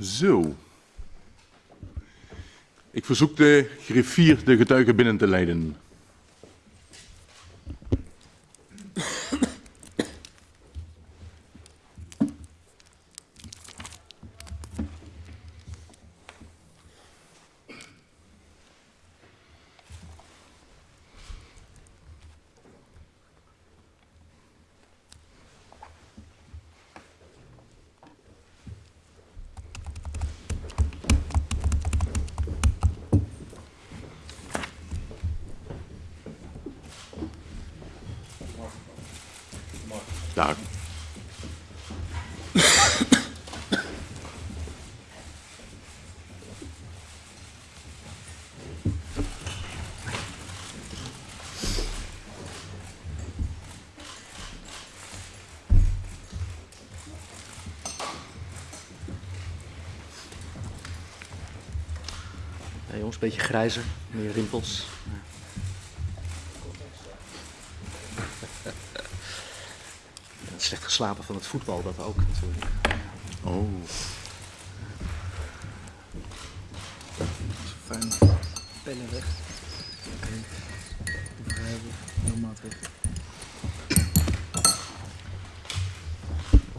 Zo. Ik verzoek de griffier de getuigen binnen te leiden. Daar. Ja, jongens, een beetje grijzer, meer rimpels. Ja, slecht geslapen van het voetbal, dat ook natuurlijk. Oh. Fijn. Pellen weg. Oké. Begrijpen.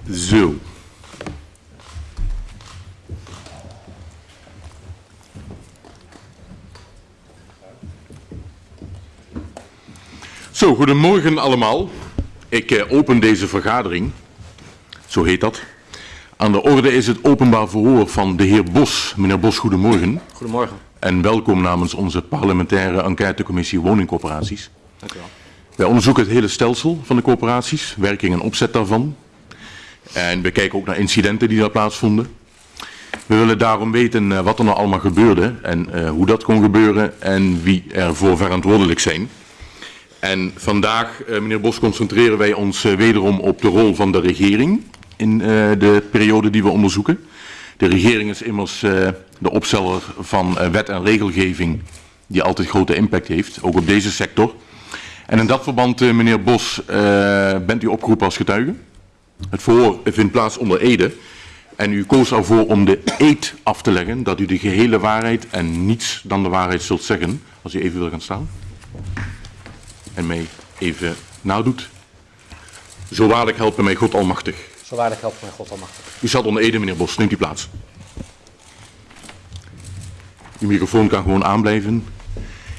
Heel. Zo. Zo, goedemorgen allemaal. Ik eh, open deze vergadering. Zo heet dat. Aan de orde is het openbaar verhoor van de heer Bos. Meneer Bos, goedemorgen. Goedemorgen. En welkom namens onze parlementaire enquêtecommissie woningcorporaties. Dank u wel. Wij onderzoeken het hele stelsel van de corporaties, werking en opzet daarvan. En we kijken ook naar incidenten die daar plaatsvonden. We willen daarom weten eh, wat er nou allemaal gebeurde en eh, hoe dat kon gebeuren en wie ervoor verantwoordelijk zijn. En vandaag, eh, meneer Bos, concentreren wij ons eh, wederom op de rol van de regering in eh, de periode die we onderzoeken. De regering is immers de opsteller van wet en regelgeving die altijd grote impact heeft, ook op deze sector. En in dat verband, meneer Bos, bent u opgeroepen als getuige. Het verhoor vindt plaats onder Ede. En u koos ervoor om de eed af te leggen dat u de gehele waarheid en niets dan de waarheid zult zeggen. Als u even wil gaan staan. En mij even nadoet. Zo waarlijk helpen mij God Almachtig. Zo waardig helpt mij God almachtig. U staat onder Ede, meneer Bos. Neemt u plaats. Uw microfoon kan gewoon aanblijven.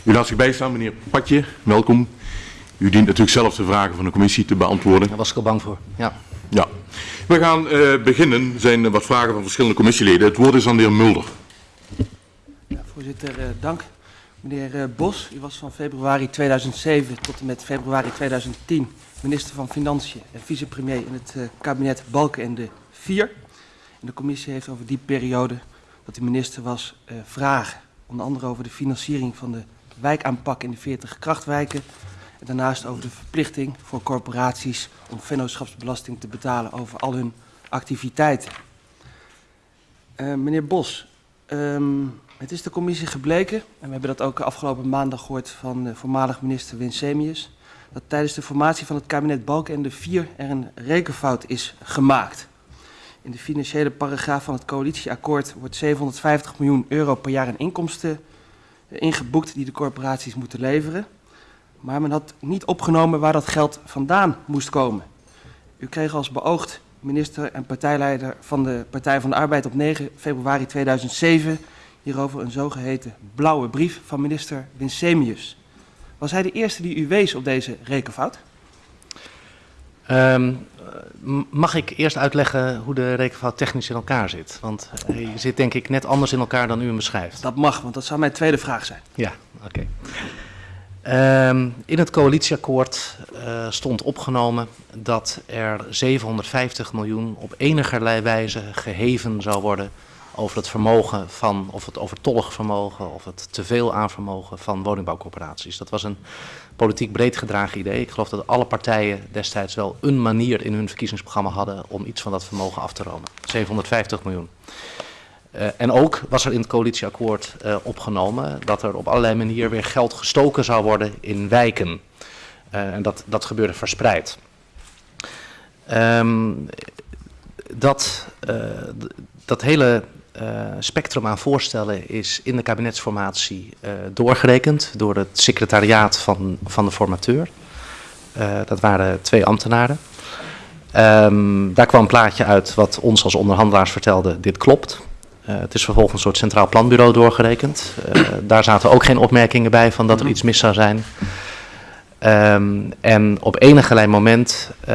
U laat zich bijstaan, meneer Patje. Welkom. U dient natuurlijk zelf de vragen van de commissie te beantwoorden. Daar was ik al bang voor. Ja. Ja. We gaan eh, beginnen. Er zijn eh, wat vragen van verschillende commissieleden. Het woord is aan de heer Mulder. Ja, voorzitter, eh, dank. Meneer eh, Bos, u was van februari 2007 tot en met februari 2010 minister van Financiën en vicepremier in het eh, kabinet Balkenende 4. En de commissie heeft over die periode dat u minister was eh, vragen. Onder andere over de financiering van de wijkaanpak in de 40 krachtwijken. En daarnaast over de verplichting voor corporaties om vennootschapsbelasting te betalen over al hun activiteiten. Meneer Bos, ehm, het is de commissie gebleken, en we hebben dat ook afgelopen maandag gehoord van de voormalig minister Winsemius, dat tijdens de formatie van het kabinet Balkenende 4 er een rekenfout is gemaakt. In de financiële paragraaf van het coalitieakkoord wordt 750 miljoen euro per jaar in inkomsten ingeboekt die de corporaties moeten leveren. Maar men had niet opgenomen waar dat geld vandaan moest komen. U kreeg als beoogd minister en partijleider van de Partij van de Arbeid op 9 februari 2007 hierover een zogeheten blauwe brief van minister Winsemius. Was hij de eerste die u wees op deze rekenfout? Ehm, mag ik eerst uitleggen hoe de rekenfout technisch in elkaar zit? Want hij zit denk ik net anders in elkaar dan u hem beschrijft. Dat mag, want dat zou mijn tweede vraag zijn. Ja, oké. Ehm, in het coalitieakkoord eh, stond opgenomen dat er 750 miljoen op enigerlei wijze geheven zou worden over het vermogen van, of het overtollig vermogen, of het teveel aan vermogen van woningbouwcorporaties. Dat was een politiek breed gedragen idee. Ik geloof dat alle partijen destijds wel een manier in hun verkiezingsprogramma hadden om iets van dat vermogen af te romen. 750 miljoen. Uh, en ook was er in het coalitieakkoord uh, opgenomen dat er op allerlei manieren weer geld gestoken zou worden in wijken. Uh, en dat, dat gebeurde verspreid. Um, dat, dat hele uh, spectrum aan voorstellen is in de kabinetsformatie uh, doorgerekend door het secretariaat van, van de formateur. Uh, dat waren twee ambtenaren. Um, daar kwam een plaatje uit wat ons als onderhandelaars vertelde, dit klopt. het is vervolgens een soort centraal planbureau doorgerekend. daar zaten ook geen opmerkingen bij van dat er iets mis zou zijn. Um, en op enige moment uh,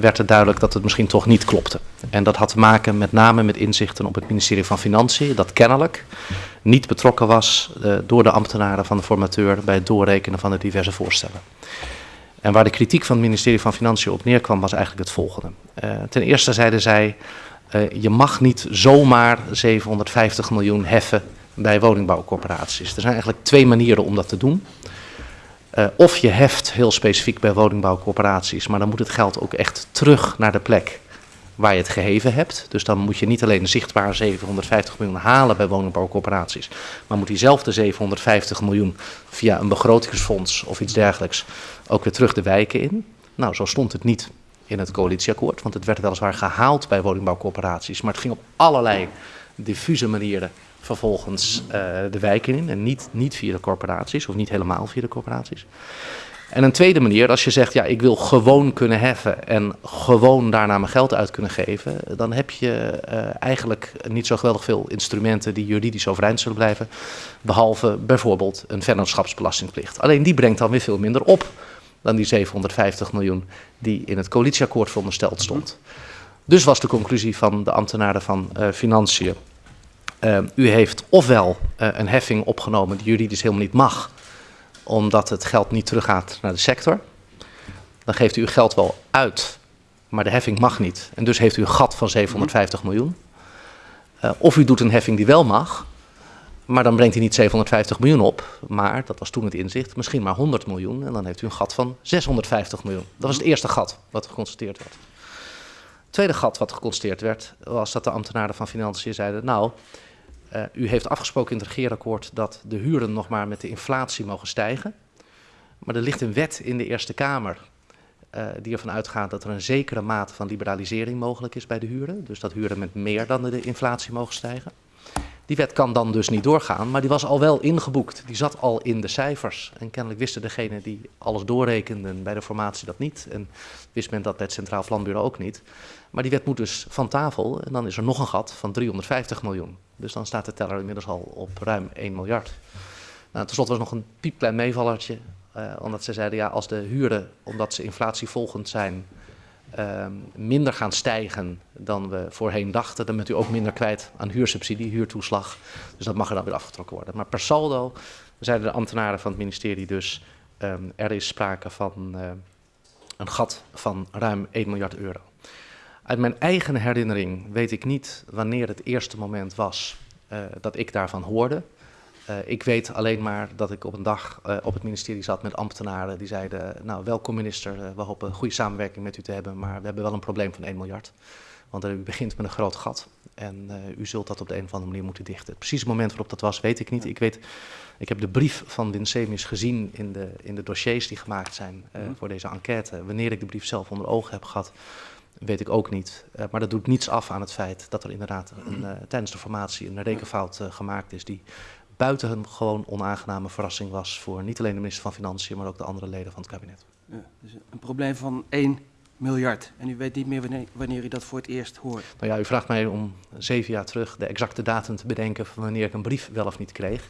werd het duidelijk dat het misschien toch niet klopte. En dat had te maken met name met inzichten op het ministerie van Financiën, dat kennelijk niet betrokken was uh, door de ambtenaren van de formateur bij het doorrekenen van de diverse voorstellen. En waar de kritiek van het ministerie van Financiën op neerkwam was eigenlijk het volgende. Uh, ten eerste zeiden zij, je mag niet zomaar 750 miljoen heffen bij woningbouwcorporaties. Er zijn eigenlijk twee manieren om dat te doen. Uh, of je heft heel specifiek bij woningbouwcorporaties, maar dan moet het geld ook echt terug naar de plek waar je het geheven hebt. Dus dan moet je niet alleen zichtbaar 750 miljoen halen bij woningbouwcorporaties, maar moet diezelfde 750 miljoen via een begrotingsfonds of iets dergelijks ook weer terug de wijken in. Nou, zo stond het niet in het coalitieakkoord, want het werd weliswaar gehaald bij woningbouwcorporaties, maar het ging op allerlei diffuse manieren vervolgens uh, de wijken in. En niet, niet via de corporaties, of niet helemaal via de corporaties. En een tweede manier, als je zegt, ja, ik wil gewoon kunnen heffen en gewoon daarna mijn geld uit kunnen geven, dan heb je uh, eigenlijk niet zo geweldig veel instrumenten die juridisch overeind zullen blijven, behalve bijvoorbeeld een vennootschapsbelastingplicht. Alleen die brengt dan weer veel minder op dan die 750 miljoen die in het coalitieakkoord verondersteld stond. Dus was de conclusie van de ambtenaren van uh, Financiën uh, u heeft ofwel uh, een heffing opgenomen die juridisch helemaal niet mag, omdat het geld niet teruggaat naar de sector. Dan geeft u uw geld wel uit, maar de heffing mag niet. En dus heeft u een gat van 750 miljoen. Uh, of u doet een heffing die wel mag, maar dan brengt hij niet 750 miljoen op, maar, dat was toen het inzicht, misschien maar 100 miljoen. En dan heeft u een gat van 650 miljoen. Dat was het eerste gat wat geconstateerd werd. Het tweede gat wat geconstateerd werd, was dat de ambtenaren van Financiën zeiden, nou, uh, u heeft afgesproken in het regeerakkoord dat de huren nog maar met de inflatie mogen stijgen. Maar er ligt een wet in de Eerste Kamer uh, die ervan uitgaat dat er een zekere mate van liberalisering mogelijk is bij de huren. Dus dat huren met meer dan de inflatie mogen stijgen. Die wet kan dan dus niet doorgaan, maar die was al wel ingeboekt. Die zat al in de cijfers. En kennelijk wisten degenen die alles doorrekenden bij de formatie dat niet. En wist men dat het Centraal Planbureau ook niet. Maar die wet moet dus van tafel en dan is er nog een gat van 350 miljoen. Dus dan staat de teller inmiddels al op ruim 1 miljard. Nou, ten slotte was nog een piepklein meevallertje, uh, omdat ze zeiden ja, als de huren, omdat ze inflatievolgend zijn, uh, minder gaan stijgen dan we voorheen dachten, dan bent u ook minder kwijt aan huursubsidie, huurtoeslag. Dus dat mag er dan weer afgetrokken worden. Maar per saldo zeiden de ambtenaren van het ministerie dus, um, er is sprake van uh, een gat van ruim 1 miljard euro. Uit mijn eigen herinnering weet ik niet wanneer het eerste moment was uh, dat ik daarvan hoorde. Uh, ik weet alleen maar dat ik op een dag uh, op het ministerie zat met ambtenaren die zeiden, nou welkom minister, we hopen goede samenwerking met u te hebben, maar we hebben wel een probleem van 1 miljard. Want u begint met een groot gat en u zult dat op de een of andere manier moeten dichten. Het precieze moment waarop dat was, weet ik niet. Ik, weet, ik heb de brief van Winsemius gezien in de, in de dossiers die gemaakt zijn mm. voor deze enquête. Wanneer ik de brief zelf onder ogen heb gehad, weet ik ook niet. Uh, maar dat doet niets af aan het feit dat er inderdaad een, uh, tijdens de formatie een rekenfout uh, gemaakt is die buitengewoon onaangename verrassing was voor niet alleen de minister van Financiën, maar ook de andere leden van het kabinet. Ja, dus een probleem van 1 miljard. En u weet niet meer wanneer, wanneer u dat voor het eerst hoort. Nou ja, u vraagt mij om zeven jaar terug de exacte datum te bedenken van wanneer ik een brief wel of niet kreeg.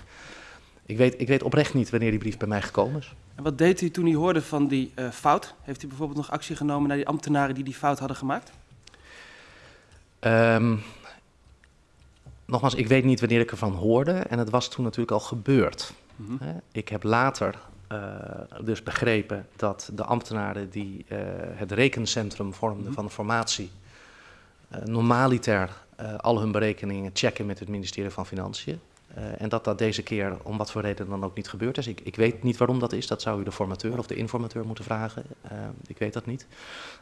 Ik weet, ik weet oprecht niet wanneer die brief bij mij gekomen is. En wat deed u toen u hoorde van die uh, fout? Heeft u bijvoorbeeld nog actie genomen naar die ambtenaren die die fout hadden gemaakt? Um, nogmaals, ik weet niet wanneer ik ervan hoorde en het was toen natuurlijk al gebeurd. Mm -hmm. Ik heb later uh, dus begrepen dat de ambtenaren die uh, het rekencentrum vormden mm -hmm. van de formatie normaliter al hun berekeningen checken met het ministerie van Financiën. Uh, en dat dat deze keer om wat voor reden dan ook niet gebeurd is. Ik, ik weet niet waarom dat is. Dat zou u de formateur of de informateur moeten vragen. Uh, ik weet dat niet.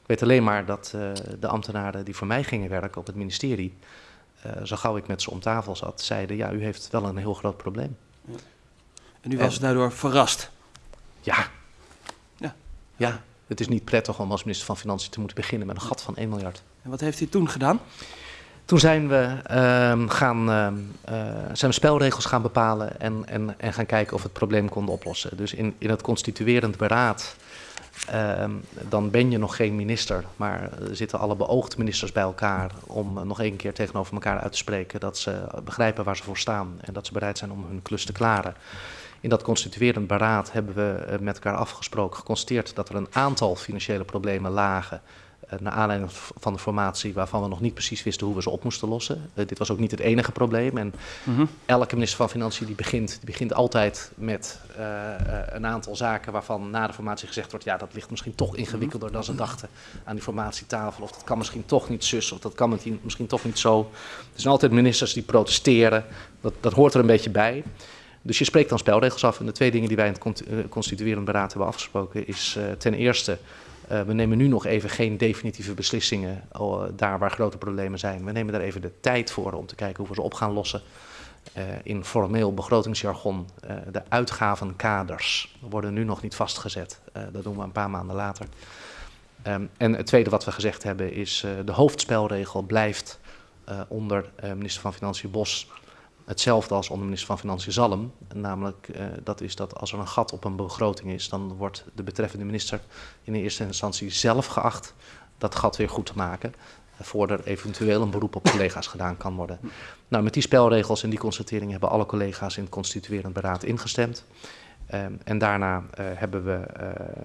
Ik weet alleen maar dat uh, de ambtenaren die voor mij gingen werken op het ministerie, zo gauw ik met ze om tafel zat, zeiden: ja, u heeft wel een heel groot probleem. Ja. En u was daardoor verrast? Ja. ja. Ja, het is niet prettig om als minister van Financiën te moeten beginnen met een gat van 1 miljard. En wat heeft u toen gedaan? Toen zijn we, ehm, gaan, ehm, eh, zijn we spelregels gaan bepalen en, en, en gaan kijken of we het probleem konden oplossen. Dus in, in het constituerend beraad, ehm, dan ben je nog geen minister, maar zitten alle beoogde ministers bij elkaar om nog één keer tegenover elkaar uit te spreken dat ze begrijpen waar ze voor staan en dat ze bereid zijn om hun klus te klaren. In dat constituerend beraad hebben we met elkaar afgesproken, geconstateerd dat er een aantal financiële problemen lagen naar aanleiding van de formatie waarvan we nog niet precies wisten hoe we ze op moesten lossen. Uh, dit was ook niet het enige probleem. En mm -hmm. elke minister van Financiën die begint, die begint altijd met uh, een aantal zaken waarvan na de formatie gezegd wordt, ja dat ligt misschien toch ingewikkelder dan ze dachten aan die formatietafel. Of dat kan misschien toch niet zus, of dat kan misschien toch niet zo. Er zijn altijd ministers die protesteren, dat, dat hoort er een beetje bij. Dus je spreekt dan spelregels af. En de twee dingen die wij in het constituerend beraad hebben afgesproken is ten eerste uh, we nemen nu nog even geen definitieve beslissingen uh, daar waar grote problemen zijn. We nemen daar even de tijd voor om te kijken hoe we ze op gaan lossen. Uh, in formeel begrotingsjargon, de uitgavenkaders worden nu nog niet vastgezet. dat doen we een paar maanden later. Um, en het tweede wat we gezegd hebben is de hoofdspelregel blijft onder minister van Financiën Bos hetzelfde als onder minister van Financiën Zalm. Namelijk, uh, dat is dat als er een gat op een begroting is, dan wordt de betreffende minister in eerste instantie zelf geacht dat gat weer goed te maken. Uh, voordat er eventueel een beroep op collega's gedaan kan worden. Nou, met die spelregels en die constatering hebben alle collega's in het constituerend beraad ingestemd. Um, en daarna uh, hebben we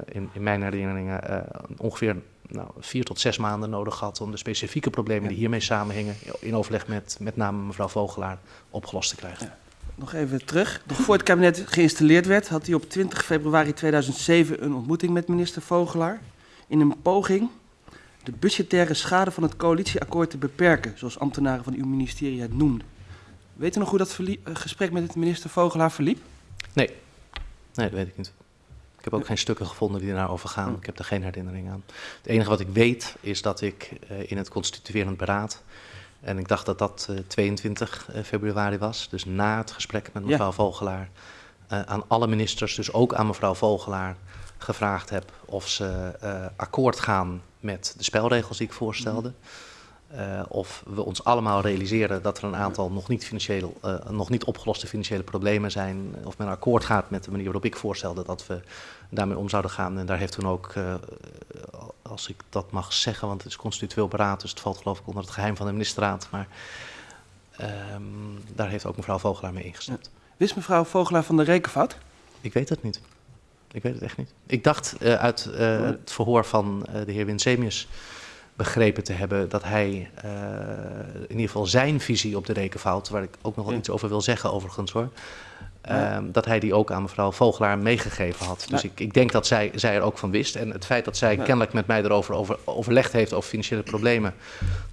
in, in, mijn herinneringen ongeveer nou, vier tot zes maanden nodig gehad om de specifieke problemen die hiermee samenhingen, in overleg met met name mevrouw Vogelaar, opgelost te krijgen. Ja. Nog even terug. Nog voor het kabinet geïnstalleerd werd, had hij op 20 februari 2007 een ontmoeting met minister Vogelaar. In een poging de budgettaire schade van het coalitieakkoord te beperken, zoals ambtenaren van uw ministerie het noemden. Weet u nog hoe dat gesprek met het minister Vogelaar verliep? Nee, nee dat weet ik niet. Ik heb ook geen stukken gevonden die daarover gaan. Ik heb er geen herinnering aan. Het enige wat ik weet is dat ik uh, in het constituerend beraad, en ik dacht dat dat uh, 22 februari was, dus na het gesprek met mevrouw ja. Vogelaar, aan alle ministers, dus ook aan mevrouw Vogelaar, gevraagd heb of ze akkoord gaan met de spelregels die ik voorstelde. Mm. Uh, of we ons allemaal realiseren dat er een aantal nog niet, financieel, uh, nog niet opgeloste financiële problemen zijn. Of men akkoord gaat met de manier waarop ik voorstelde dat we daarmee om zouden gaan. En daar heeft toen ook, uh, als ik dat mag zeggen, want het is constitueel beraad, dus het valt geloof ik onder het geheim van de ministerraad. Maar um, daar heeft ook mevrouw Vogelaar mee ingestemd. Ja. Wist mevrouw Vogelaar van de rekenfout? Ik weet het niet. Ik weet het echt niet. Ik dacht uit het verhoor van de heer Winsemius begrepen te hebben dat hij uh, in ieder geval zijn visie op de rekenfout, waar ik ook nog wel ja. iets over wil zeggen overigens hoor, ja. uh, dat hij die ook aan mevrouw Vogelaar meegegeven had. Dus ja. ik, ik, denk dat zij, zij er ook van wist. En het feit dat zij kennelijk met mij erover over, overlegd heeft over financiële problemen,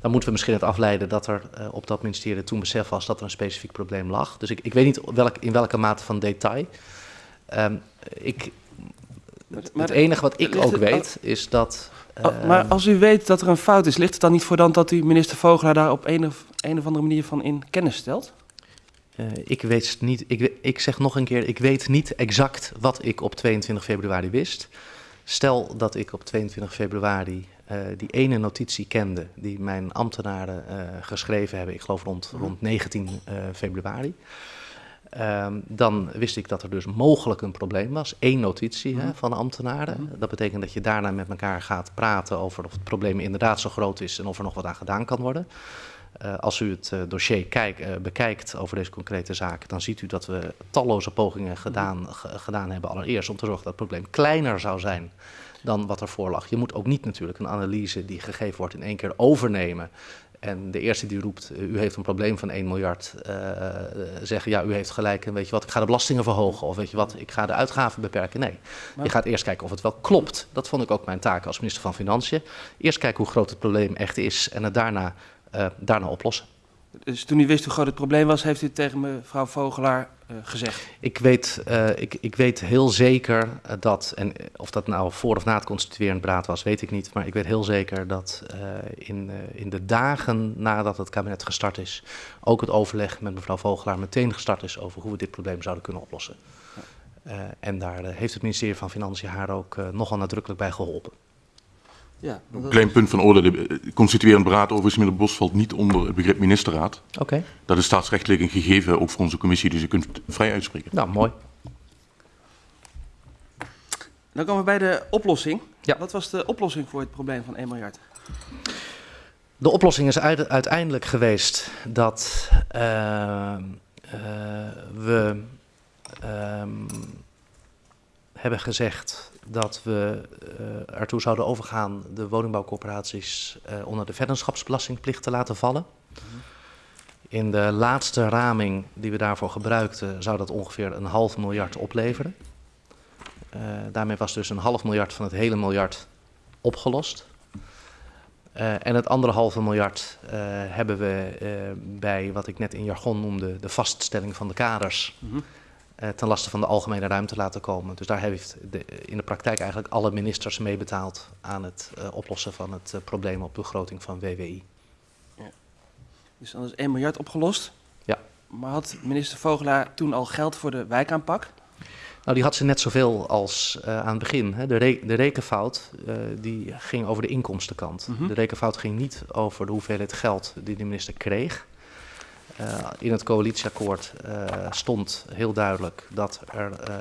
dan moeten we misschien het afleiden dat er uh, op dat ministerie toen besef was dat er een specifiek probleem lag. Dus ik, ik weet niet welk, in welke mate van detail. Um, ik, maar, maar, het enige wat ik ook weet is dat Oh, maar als u weet dat er een fout is, ligt het dan niet voor dan dat u minister Vogelaar daar op een of, een of andere manier van in kennis stelt? Uh, ik weet niet, ik, ik zeg nog een keer, ik weet niet exact wat ik op 22 februari wist. Stel dat ik op 22 februari uh, die ene notitie kende die mijn ambtenaren uh, geschreven hebben, ik geloof rond, rond 19 februari. Um, dan wist ik dat er dus mogelijk een probleem was. Eén notitie hè, van de ambtenaren. Mm. Dat betekent dat je daarna met elkaar gaat praten over of het probleem inderdaad zo groot is en of er nog wat aan gedaan kan worden. Uh, als u het uh, dossier kijk, uh, bekijkt over deze concrete zaak, dan ziet u dat we talloze pogingen gedaan, gedaan hebben. Allereerst om te zorgen dat het probleem kleiner zou zijn dan wat er voor lag. Je moet ook niet natuurlijk een analyse die gegeven wordt in één keer overnemen en de eerste die roept, eh, u heeft een probleem van 1 miljard, uh, zeggen ja, u heeft gelijk en weet je wat, ik ga de belastingen verhogen of weet je wat, ik ga de uitgaven beperken. Nee, maar... je gaat eerst kijken of het wel klopt. Dat vond ik ook mijn taak als minister van Financiën. Eerst kijken hoe groot het probleem echt is en het daarna, uh, daarna oplossen. Dus toen u wist hoe groot het probleem was, heeft u tegen mevrouw Vogelaar uh, gezegd? Ik weet, uh, ik, ik weet heel zeker dat, en of dat nou voor of na het constituerend beraad was, weet ik niet. Maar ik weet heel zeker dat uh, in, in de dagen nadat het kabinet gestart is, ook het overleg met mevrouw Vogelaar meteen gestart is over hoe we dit probleem zouden kunnen oplossen. en daar heeft het ministerie van Financiën haar ook nogal nadrukkelijk bij geholpen. Ja, Een klein punt van orde. De eh, constituerend beraad overigens, meneer Bos, valt niet onder het begrip ministerraad. Oké, Dat is staatsrechtelijk een gegeven, ook voor onze commissie, dus u kunt het vrij uitspreken. nou mooi. Dan komen we bij de oplossing. Ja. Wat was de oplossing voor het probleem van 1 miljard? De oplossing is uit- uiteindelijk geweest dat eh, eh, we ehm, hebben gezegd dat we eh, ertoe zouden overgaan de woningbouwcorporaties eh, onder de vennootschapsbelastingplicht te laten vallen. In de laatste raming die we daarvoor gebruikten zou dat ongeveer een half miljard opleveren. Eh, daarmee was dus een half miljard van het hele miljard opgelost. En het andere halve miljard hebben we bij wat ik net in jargon noemde de vaststelling van de kaders Mhm. Ten laste van de algemene ruimte laten komen. Dus daar heeft de, in de praktijk eigenlijk alle ministers mee betaald aan het eh, oplossen van het eh, probleem op begroting van WWI. Dus dan is 1 miljard opgelost. Ja. Maar had minister Vogelaar toen al geld voor de wijkaanpak? Nou, die had ze net zoveel als eh, aan het begin. Hè. De, re- de rekenfout eh, die ging over de inkomstenkant. Mhm. De rekenfout ging niet over de hoeveelheid geld die de minister kreeg. Eh, in het coalitieakkoord eh, stond heel duidelijk dat er eh,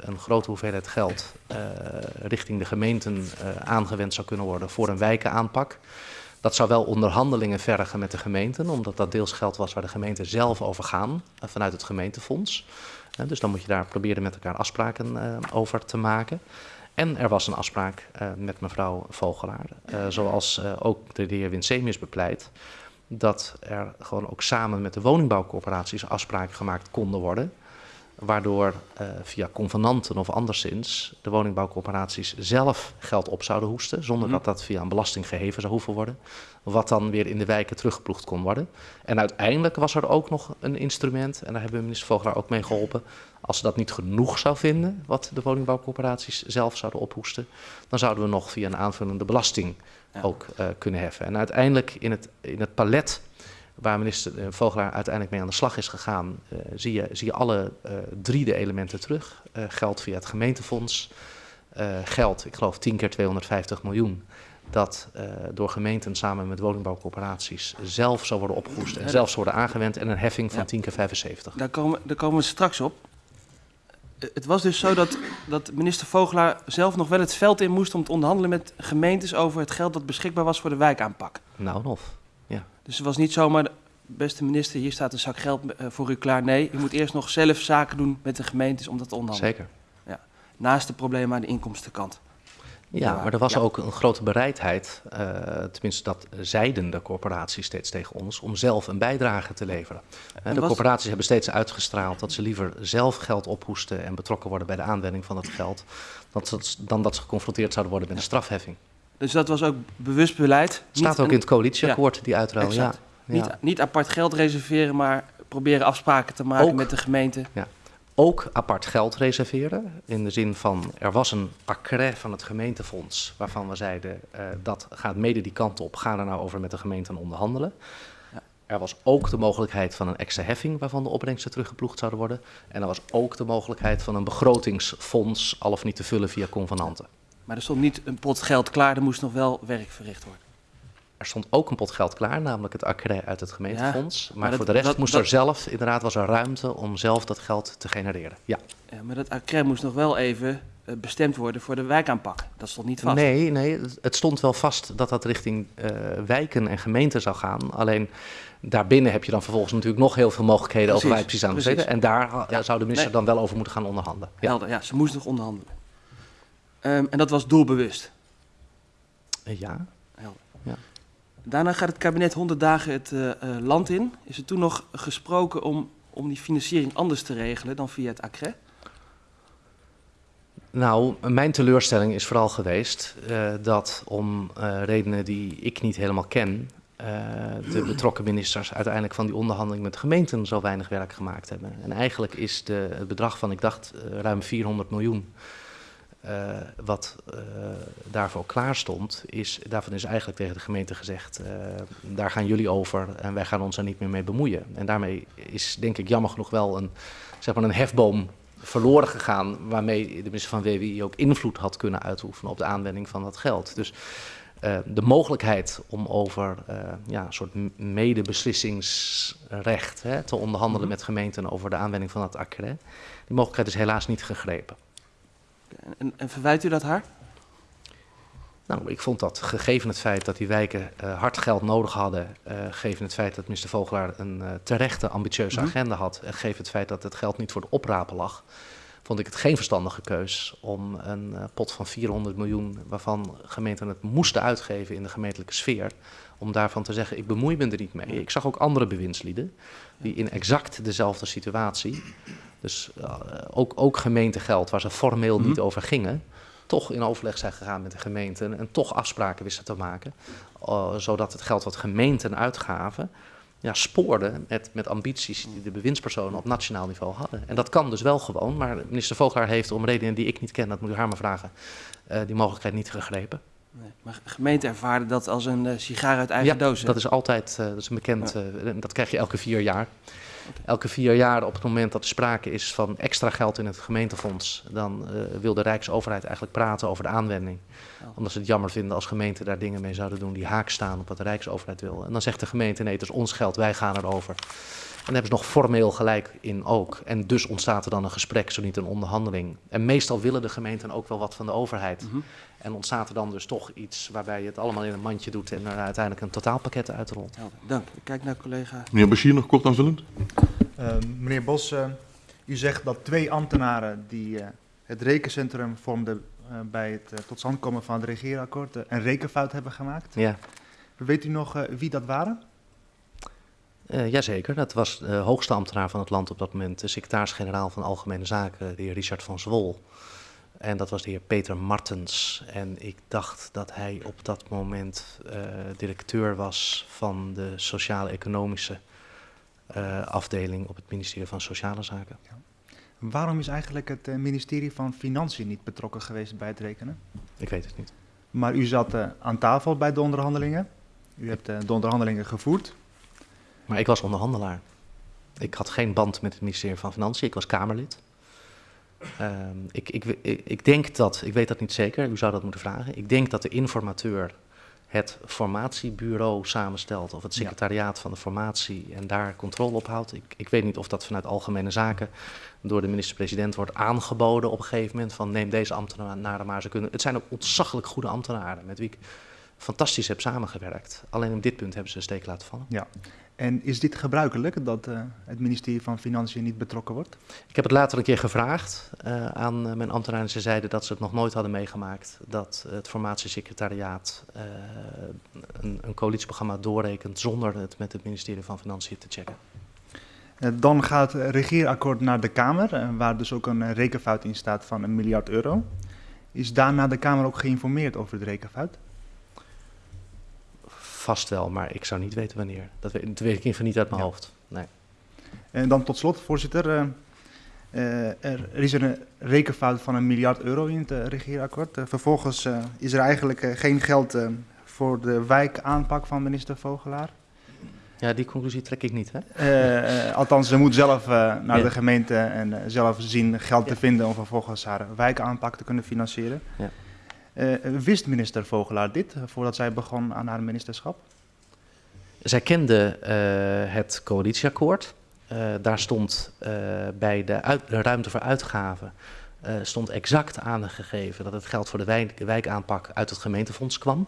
een grote hoeveelheid geld richting de gemeenten aangewend zou kunnen worden voor een wijkenaanpak. Dat zou wel onderhandelingen vergen met de gemeenten, omdat dat deels geld was waar de gemeenten zelf over gaan vanuit het gemeentefonds. Dus dan moet je daar proberen met elkaar afspraken over te maken. En er was een afspraak met mevrouw Vogelaar, zoals ook de heer Winsemius bepleit, dat er gewoon ook samen met de woningbouwcorporaties afspraken gemaakt konden worden, waardoor eh, via convenanten of anderszins de woningbouwcorporaties zelf geld op zouden hoesten, zonder Mhm. dat dat via een belasting geheven zou hoeven worden, wat dan weer in de wijken teruggeploegd kon worden. En uiteindelijk was er ook nog een instrument, en daar hebben we minister Vogelaar ook mee geholpen. Als ze dat niet genoeg zou vinden, wat de woningbouwcorporaties zelf zouden ophoesten, dan zouden we nog via een aanvullende belasting Ja. ook eh, kunnen heffen. En uiteindelijk in het, in het palet waar minister eh, Vogelaar uiteindelijk mee aan de slag is gegaan, eh, zie, je, zie je alle drie de elementen terug. Geld via het gemeentefonds, geld, ik geloof 10 keer 250 miljoen, dat door gemeenten samen met woningbouwcorporaties zelf zou worden opgehoest en zelf zou worden aangewend en een heffing van Ja. 10 keer 75. Daar komen, daar komen we straks op. Het was dus zo dat, dat minister Vogelaar zelf nog wel het veld in moest om te onderhandelen met gemeentes over het geld dat beschikbaar was voor de wijkaanpak. Nou of. Dus het was niet zomaar, beste minister, hier staat een zak geld eh, voor u klaar. Nee, u moet eerst nog zelf zaken doen met de gemeentes om dat te onderhandelen. Zeker. Naast de problemen aan de inkomstenkant. Ja, maar er was Ja. ook een grote bereidheid, eh, tenminste dat zeiden de corporaties steeds tegen ons, om zelf een bijdrage te leveren. Eh, En de was- corporaties hebben steeds uitgestraald dat ze liever zelf geld ophoesten en betrokken worden bij de aanwending van dat geld, dat ze- dan dat ze geconfronteerd zouden worden met een strafheffing. Dus dat was ook bewust beleid. Staat ook een- in het coalitieakkoord, die uitruil. Ja. Exact. Ja. Niet, niet apart geld reserveren, maar proberen afspraken te maken Ook. met de gemeente. Ook apart geld reserveren, in de zin van er was een accret van het gemeentefonds waarvan we zeiden eh, dat gaat mede die kant op, ga er nou over met de gemeente onderhandelen. Ja. Er was ook de mogelijkheid van een extra heffing waarvan de opbrengsten teruggeploegd zouden worden. En er was ook de mogelijkheid van een begrotingsfonds al of niet te vullen via convenanten. Maar er stond niet een pot geld klaar, er moest nog wel werk verricht worden. Er stond ook een pot geld klaar, namelijk het accret uit het gemeentefonds. maar maar dat- voor de rest dat- moest dat- er zelf, inderdaad was er ruimte om zelf dat geld te genereren. Ja. Ja, maar dat accret moest nog wel even eh, bestemd worden voor de wijkaanpak. Dat stond niet vast. Nee, nee, het- stond wel vast dat dat richting eh, wijken en gemeenten zou gaan. Alleen daarbinnen heb je dan vervolgens natuurlijk nog heel veel mogelijkheden over je Precies, aan. En daar eh, Ja, zou de minister nee. dan wel over moeten gaan onderhandelen. Ja, Helder, ja, ze moest nog onderhandelen. Ehm, en dat was doelbewust. Ja. Daarna gaat het kabinet 100 dagen het eh, eh, land in. Is er toen nog gesproken om, om die financiering anders te regelen dan via het accret? Nou, mijn teleurstelling is vooral geweest eh, dat om redenen die ik niet helemaal ken, de betrokken ministers uiteindelijk van die onderhandeling met gemeenten zo weinig werk gemaakt hebben. En eigenlijk is de, het bedrag van, ik dacht, ruim 400 miljoen, eh, wat eh, daarvoor klaar stond, is, daarvan is eigenlijk tegen de gemeente gezegd, eh, daar gaan jullie over en wij gaan ons er niet meer mee bemoeien. En daarmee is denk ik jammer genoeg wel een, zeg maar een hefboom verloren gegaan, waarmee de minister van WWI ook invloed had kunnen uitoefenen op de aanwending van dat geld. Dus de mogelijkheid om over ja, een soort medebeslissingsrecht hè, te onderhandelen mm -hmm. met gemeenten over de aanwending van het accret. Die mogelijkheid is helaas niet gegrepen. En, en verwijt u dat haar? Nou, ik vond dat gegeven het feit dat die wijken uh, hard geld nodig hadden, uh, gegeven het feit dat minister Vogelaar een uh, terechte ambitieuze mm -hmm. agenda had, en gegeven het feit dat het geld niet voor de oprapen lag, vond ik het geen verstandige keus om een pot van 400 miljoen, waarvan gemeenten het moesten uitgeven in de gemeentelijke sfeer, om daarvan te zeggen, ik bemoei me er niet mee. Ik zag ook andere bewindslieden die in exact dezelfde situatie, dus uh, ook, ook gemeentegeld waar ze formeel mm -hmm. niet over gingen, toch in overleg zijn gegaan met de gemeenten en toch afspraken wisten te maken, uh, zodat het geld wat gemeenten uitgaven, ja, spoorde met, met ambities die de bewindspersonen op nationaal niveau hadden. En dat kan dus wel gewoon, maar minister Vogelaar heeft om redenen die ik niet ken, dat moet u haar maar vragen, uh, die mogelijkheid niet gegrepen. Nee, maar gemeenten ervaren dat als een uh, sigaar uit eigen ja, doos. dat is altijd, uh, dat is een bekend, ja. dat krijg je elke vier jaar. Okay. Elke vier jaar op het moment dat er sprake is van extra geld in het gemeentefonds, dan wil de Rijksoverheid eigenlijk praten over de aanwending. Oh. Omdat ze het jammer vinden als gemeenten daar dingen mee zouden doen die haak staan op wat de Rijksoverheid wil. En dan zegt de gemeente, nee, het is ons geld, wij gaan erover. En daar hebben ze nog formeel gelijk in ook. En dus ontstaat er dan een gesprek, zo niet een onderhandeling. En meestal willen de gemeenten ook wel wat van de overheid. Mm -hmm. En ontstaat er dan dus toch iets waarbij je het allemaal in een mandje doet en er uiteindelijk een totaalpakket uitrolt. Ja, dank. Ik kijk naar collega. Meneer Bashir, nog kort aanvullend. Uh, meneer Bos, uh, u zegt dat twee ambtenaren die uh, het rekencentrum vormden bij het tot stand komen van het regeerakkoord een rekenfout hebben gemaakt. Ja. Weet u nog wie dat waren? Uh, jazeker, dat was de hoogste ambtenaar van het land op dat moment, de secretaris-generaal van Algemene Zaken, de heer Richard van Zwol. En dat was de heer Peter Martens. En ik dacht dat hij op dat moment uh, directeur was van de sociaal-economische uh, afdeling op het ministerie van Sociale Zaken. Ja. Waarom is eigenlijk het ministerie van Financiën niet betrokken geweest bij het rekenen? Ik weet het niet. Maar u zat aan tafel bij de onderhandelingen. U hebt de onderhandelingen gevoerd. Maar ik was onderhandelaar. Ik had geen band met het ministerie van Financiën. Ik was Kamerlid. Um, ik, ik, ik, ik, denk dat, ik weet dat niet zeker, u zou dat moeten vragen. Ik denk dat de informateur het formatiebureau samenstelt of het secretariaat van de formatie en daar controle op houdt. Ik, ik weet niet of dat vanuit algemene zaken door de minister-president wordt aangeboden op een gegeven moment van neem deze ambtenaren maar. Ze kunnen, het zijn ook ontzaglijk goede ambtenaren met wie ik fantastisch heb samengewerkt. Alleen op dit punt hebben ze een steek laten vallen. Ja. En is dit gebruikelijk dat uh, het ministerie van Financiën niet betrokken wordt? Ik heb het later een keer gevraagd uh, aan uh, mijn ambtenaren. Ze zeiden dat ze het nog nooit hadden meegemaakt dat het formatiesecretariaat een, een coalitieprogramma doorrekent zonder het met het ministerie van Financiën te checken. Dan gaat het regeerakkoord naar de Kamer, waar dus ook een rekenfout in staat van een miljard euro. Is daarna de Kamer ook geïnformeerd over de rekenfout? Vast wel, maar ik zou niet weten wanneer. Dat weet, dat weet ik even niet uit mijn ja. hoofd. Nee. En dan tot slot, voorzitter. Uh, uh, er is een rekenfout van een miljard euro in het uh, regeerakkoord. vervolgens is er eigenlijk geen geld voor de wijkaanpak van minister Vogelaar. Ja, die conclusie trek ik niet. Hè? althans, ze moet zelf naar ja. de gemeente en zelf zien geld ja. te vinden om vervolgens haar wijkaanpak te kunnen financieren. Ja. Uh, wist minister Vogelaar dit uh, voordat zij begon aan haar ministerschap? Zij kende het coalitieakkoord. daar stond bij de, ruimte voor uitgaven stond exact aangegeven dat het geld voor de wijk, wijkaanpak uit het gemeentefonds kwam.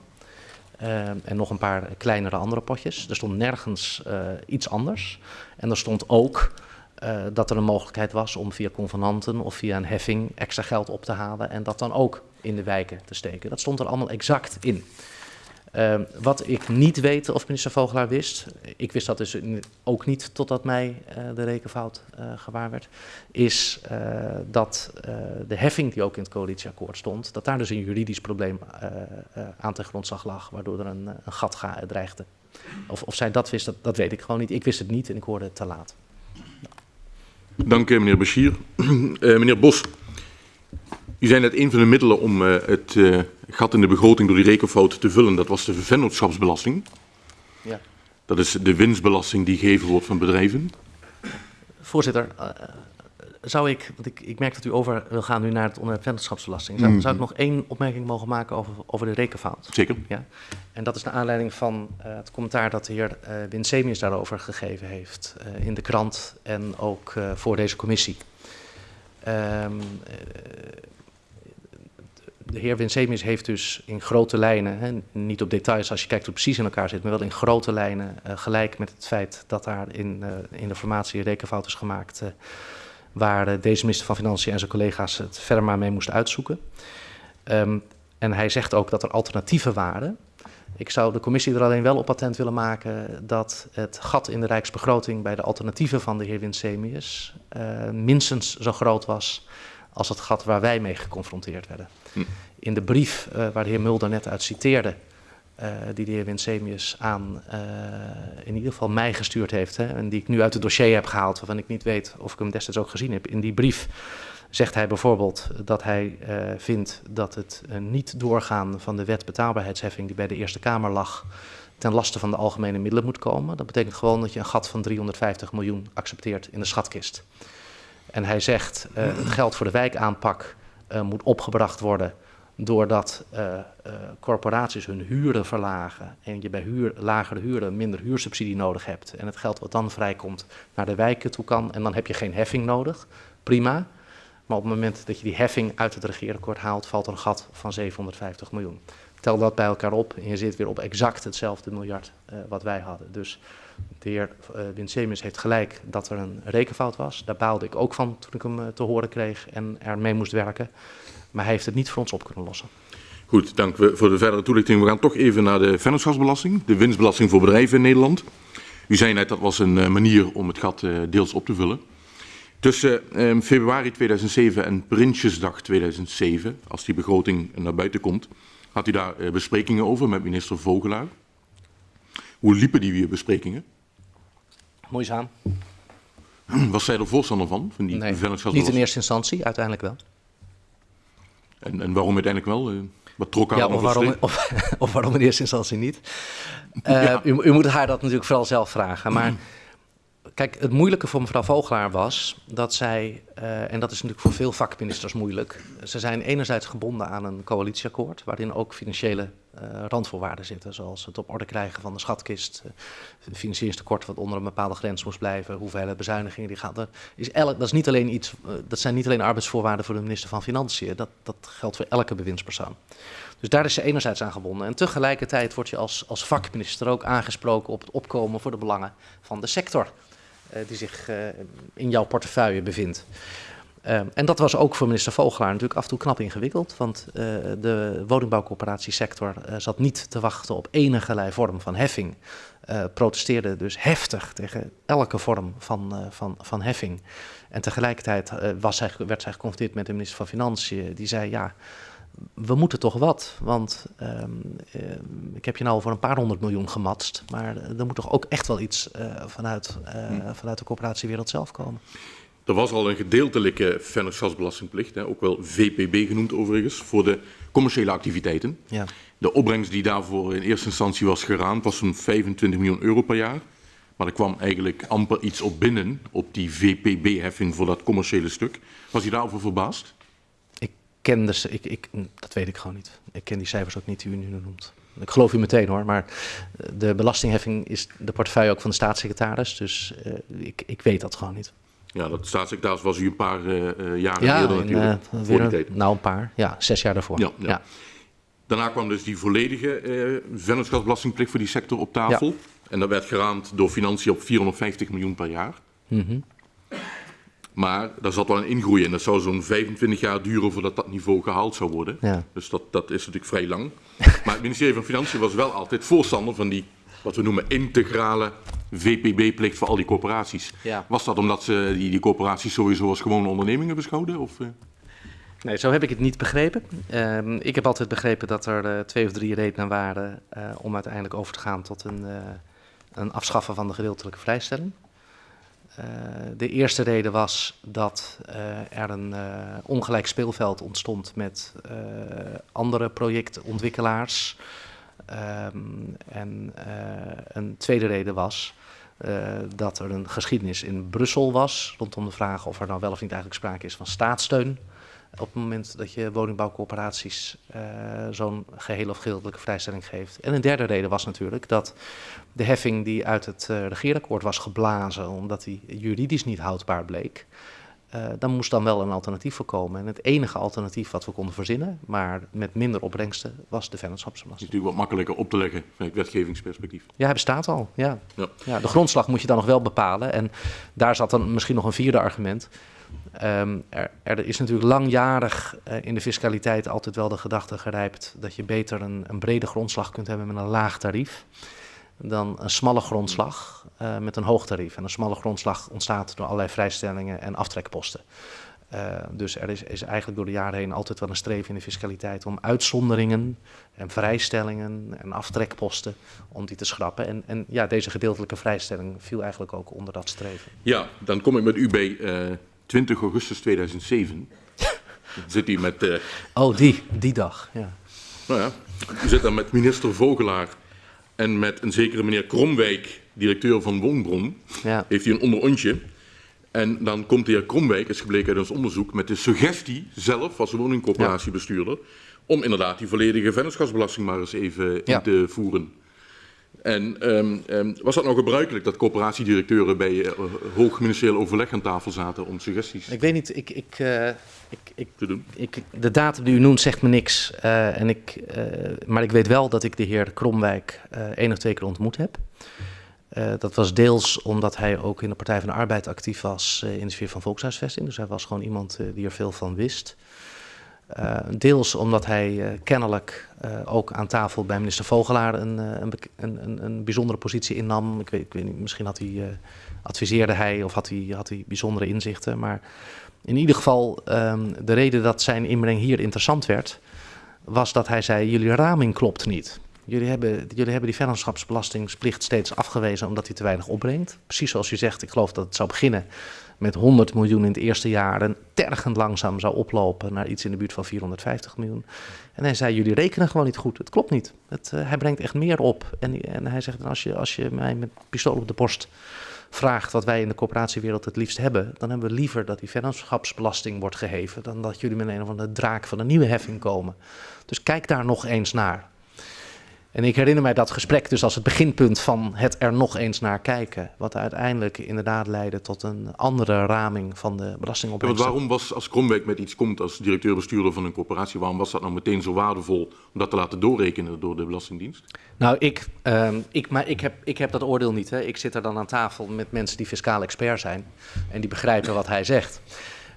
en nog een paar kleinere andere potjes. Er stond nergens iets anders. En er stond ook dat er een mogelijkheid was om via convenanten of via een heffing extra geld op te halen en dat dan ook in de wijken te steken. Dat stond er allemaal exact in. Uh, wat ik niet weet of minister Vogelaar wist, ik wist dat dus ook niet totdat mij uh, de rekenfout uh, gewaar werd, is dat de heffing die ook in het coalitieakkoord stond, dat daar dus een juridisch probleem aan ten grondslag lag, waardoor er een, een gat dreigde. Of, of zij dat wist, dat, dat weet ik gewoon niet. Ik wist het niet en ik hoorde het te laat. Dank meneer Bashir. Meneer Bos, u zei net een van de middelen om uh, het uh, gat in de begroting door die rekenfout te vullen, dat was de vennootschapsbelasting. Ja. Dat is de winstbelasting die gegeven wordt van bedrijven. Voorzitter, zou ik, want ik, ik merk dat u over wil gaan nu naar het onderwerp vennootschapsbelasting. Zou, Mhm. zou ik nog één opmerking mogen maken over, over de rekenfout? Zeker. En dat is naar aanleiding van eh, het commentaar dat de heer eh Winsemius daarover gegeven heeft eh, in de krant en ook eh, voor deze commissie. Ehm, eh, de heer Winsemius heeft dus in grote lijnen, hè, niet op details als je kijkt hoe precies in elkaar zit, maar wel in grote lijnen eh, gelijk met het feit dat daar in, eh, in de formatie rekenfout is gemaakt, eh, waar deze minister van Financiën en zijn collega's het verder maar mee moesten uitzoeken. Ehm, en hij zegt ook dat er alternatieven waren. Ik zou de commissie er alleen wel op attent willen maken dat het gat in de rijksbegroting bij de alternatieven van de heer Winsemius minstens zo groot was als het gat waar wij mee geconfronteerd werden. In de brief eh, waar de heer Mulder net uit citeerde, eh, die de heer Winsemius aan eh, in ieder geval mij gestuurd heeft, hè, en die ik nu uit het dossier heb gehaald, waarvan ik niet weet of ik hem destijds ook gezien heb. In die brief zegt hij bijvoorbeeld dat hij vindt dat het niet doorgaan van de wet betaalbaarheidsheffing die bij de Eerste Kamer lag ten laste van de algemene middelen moet komen. Dat betekent gewoon dat je een gat van 350 miljoen accepteert in de schatkist. En hij zegt het geld voor de wijkaanpak moet opgebracht worden doordat eh, eh, corporaties hun huren verlagen en je bij huur, lagere huren minder huursubsidie nodig hebt en het geld wat dan vrijkomt naar de wijken toe kan en dan heb je geen heffing nodig. Prima. Maar op het moment dat je die heffing uit het regeerakkoord haalt, valt er een gat van 750 miljoen. Tel dat bij elkaar op en je zit weer op exact hetzelfde miljard eh, wat wij hadden. Dus de heer uh, heeft gelijk dat er een rekenfout was. Daar baalde ik ook van toen ik hem uh, te horen kreeg en ermee moest werken. Maar hij heeft het niet voor ons op kunnen lossen. Goed, dank voor de verdere toelichting. We gaan toch even naar de vennootschapsbelasting, de winstbelasting voor bedrijven in Nederland. U zei net dat was een uh, manier om het gat deels op te vullen. Tussen uh, februari 2007 en Prinsjesdag 2007, als die begroting naar buiten komt, had u daar besprekingen over met minister Vogelaar. Hoe liepen die besprekingen? Moeizaam. Was zij er voorstander van, van die nee? Niet in eerste instantie, uiteindelijk wel. En, en waarom uiteindelijk wel? Uh, wat trok haar ja, of waarom, of, of, waarom in eerste instantie niet? Uh, ja. u, u, moet haar dat natuurlijk vooral zelf vragen. Maar kijk, het moeilijke voor mevrouw Vogelaar was dat zij, uh, en dat is natuurlijk voor veel vakministers moeilijk, ze zijn enerzijds gebonden aan een coalitieakkoord, waarin ook financiële uh, randvoorwaarden zitten, zoals het op orde krijgen van de schatkist, uh, financieringstekort wat onder een bepaalde grens moest blijven, hoeveelheid bezuinigingen die gaan. Dat is, elk, dat is niet alleen iets, dat zijn niet alleen arbeidsvoorwaarden voor de minister van Financiën, dat, dat geldt voor elke bewindspersoon. Dus daar is ze enerzijds aan gebonden. En tegelijkertijd word je als, als vakminister ook aangesproken op het opkomen voor de belangen van de sector die zich uh, in jouw portefeuille bevindt. Uh, en dat was ook voor minister Vogelaar natuurlijk af en toe knap ingewikkeld, want de woningbouwcoöperatiesector zat niet te wachten op enige vorm van heffing. Uh, protesteerde dus heftig tegen elke vorm van, van, van heffing. En tegelijkertijd was zij, werd zij geconfronteerd met de minister van Financiën, die zei: Ja, we moeten toch wat, want um, uh, ik heb je nou voor een paar honderd miljoen gematst, maar er moet toch ook echt wel iets uh, vanuit, uh, hmm. vanuit de coöperatiewereld zelf komen. Er was al een gedeeltelijke vennootschapsbelastingplicht, hè, ook wel VPB genoemd overigens, voor de commerciële activiteiten. Ja. De opbrengst die daarvoor in eerste instantie was geraamd was zo'n 25 miljoen euro per jaar. Maar er kwam eigenlijk amper iets op binnen op die VPB-heffing voor dat commerciële stuk. Was u daarover verbaasd? Ken de, ik, ik, dat weet ik gewoon niet. Ik ken die cijfers ook niet die u nu noemt. Ik geloof u meteen hoor, maar de belastingheffing is de portefeuille ook van de staatssecretaris. Dus uh, ik, ik weet dat gewoon niet. Ja, dat staatssecretaris was u een paar uh, jaren ja, eerder natuurlijk. Uh, voor die tijd. Nou, een paar. Ja, zes jaar daarvoor. Ja, ja. ja. Daarna kwam dus die volledige uh, vennootschapsbelastingplicht voor die sector op tafel. En dat werd geraamd door financiën op 450 miljoen per jaar. Mm -hmm. Maar daar zat wel een ingroei in. Dat zou zo'n 25 jaar duren voordat dat niveau gehaald zou worden. Ja. Dus dat, dat is natuurlijk vrij lang. Maar het ministerie van Financiën was wel altijd voorstander van die, wat we noemen, integrale VPB-plicht voor al die corporaties. Ja. Was dat omdat ze die, die corporaties sowieso als gewone ondernemingen beschouwden? Of, uh? Nee, zo heb ik het niet begrepen. Uh, ik heb altijd begrepen dat er uh, twee of drie redenen waren uh, om uiteindelijk over te gaan tot een, een afschaffen van de gedeeltelijke vrijstelling. Uh, de eerste reden was dat uh, er een uh, ongelijk speelveld ontstond met andere projectontwikkelaars. Um, en een tweede reden was eh, dat er een geschiedenis in Brussel was rondom de vraag of er nou wel of niet eigenlijk sprake is van staatssteun op het moment dat je woningbouwcoöperaties uh, zo'n geheel of gedeeltelijke vrijstelling geeft. En een derde reden was natuurlijk dat de heffing die uit het uh, regeerakkoord was geblazen, omdat die juridisch niet houdbaar bleek, uh, dan moest dan wel een alternatief voorkomen. En het enige alternatief wat we konden verzinnen, maar met minder opbrengsten, was de vennootschapsbelasting. Het is natuurlijk wat makkelijker op te leggen vanuit wetgevingsperspectief. Ja, hij bestaat al. Ja. Ja. ja. de grondslag moet je dan nog wel bepalen. En daar zat dan misschien nog een vierde argument. Um, er, er, is natuurlijk langjarig uh, in de fiscaliteit altijd wel de gedachte gerijpt dat je beter een, een brede grondslag kunt hebben met een laag tarief dan een smalle grondslag uh, met een hoog tarief. En een smalle grondslag ontstaat door allerlei vrijstellingen en aftrekposten. Uh, dus er is, is, eigenlijk door de jaren heen altijd wel een streven in de fiscaliteit om uitzonderingen en vrijstellingen en aftrekposten om die te schrappen. En, en ja, deze gedeeltelijke vrijstelling viel eigenlijk ook onder dat streven. Ja, dan kom ik met u bij uh, 20 augustus 2007. zit hij met... Uh... Oh, die, die dag, ja. Nou ja, u zit dan met minister Vogelaar en met een zekere meneer Kromwijk, directeur van Woonbron. Ja. Heeft hij een onderontje. En dan komt de heer Kromwijk, is gebleken uit ons onderzoek, met de suggestie zelf als woningcorporatiebestuurder... om inderdaad die volledige vennootschapsbelasting maar eens even ja. in te voeren. En um, um, was dat nou gebruikelijk dat coöperatiedirecteuren bij uh, hoog ministerieel overleg aan tafel zaten om suggesties ik weet niet, ik, ik, uh, ik, ik, te doen? Ik, de datum die u noemt zegt me niks. Uh, en ik, maar ik weet wel dat ik de heer Kromwijk één of twee keer ontmoet heb. dat was deels omdat hij ook in de Partij van de Arbeid actief was in de sfeer van volkshuisvesting. Dus hij was gewoon iemand die er veel van wist. Uh, deels omdat hij uh, kennelijk uh, ook aan tafel bij minister Vogelaar een, een, een, een bijzondere positie innam. Ik weet, ik weet niet, misschien had hij, adviseerde hij of had hij, had hij bijzondere inzichten. Maar in ieder geval, um, de reden dat zijn inbreng hier interessant werd, was dat hij zei: Jullie raming klopt niet. Jullie hebben, jullie hebben die vennootschapsbelastingsplicht steeds afgewezen omdat die te weinig opbrengt. Precies zoals u zegt, ik geloof dat het zou beginnen met 100 miljoen in het eerste jaar en tergend langzaam zou oplopen naar iets in de buurt van 450 miljoen. En hij zei, jullie rekenen gewoon niet goed. Het klopt niet. Het, uh, hij brengt echt meer op. En, en hij zegt, als je, als je mij met pistool op de borst vraagt wat wij in de coöperatiewereld het liefst hebben, dan hebben we liever dat die vennootschapsbelasting wordt geheven dan dat jullie met een of andere draak van een nieuwe heffing komen. Dus kijk daar nog eens naar. En ik herinner mij dat gesprek dus als het beginpunt van het er nog eens naar kijken. Wat uiteindelijk inderdaad leidde tot een andere raming van de belastingopbrengst. Ja, waarom was, als Kromwijk met iets komt als directeur-bestuurder van een corporatie, waarom was dat nou meteen zo waardevol om dat te laten doorrekenen door de Belastingdienst? Nou, ik, uh, ik, maar ik, heb, ik heb dat oordeel niet. Hè. Ik zit er dan aan tafel met mensen die fiscaal expert zijn en die begrijpen wat hij zegt.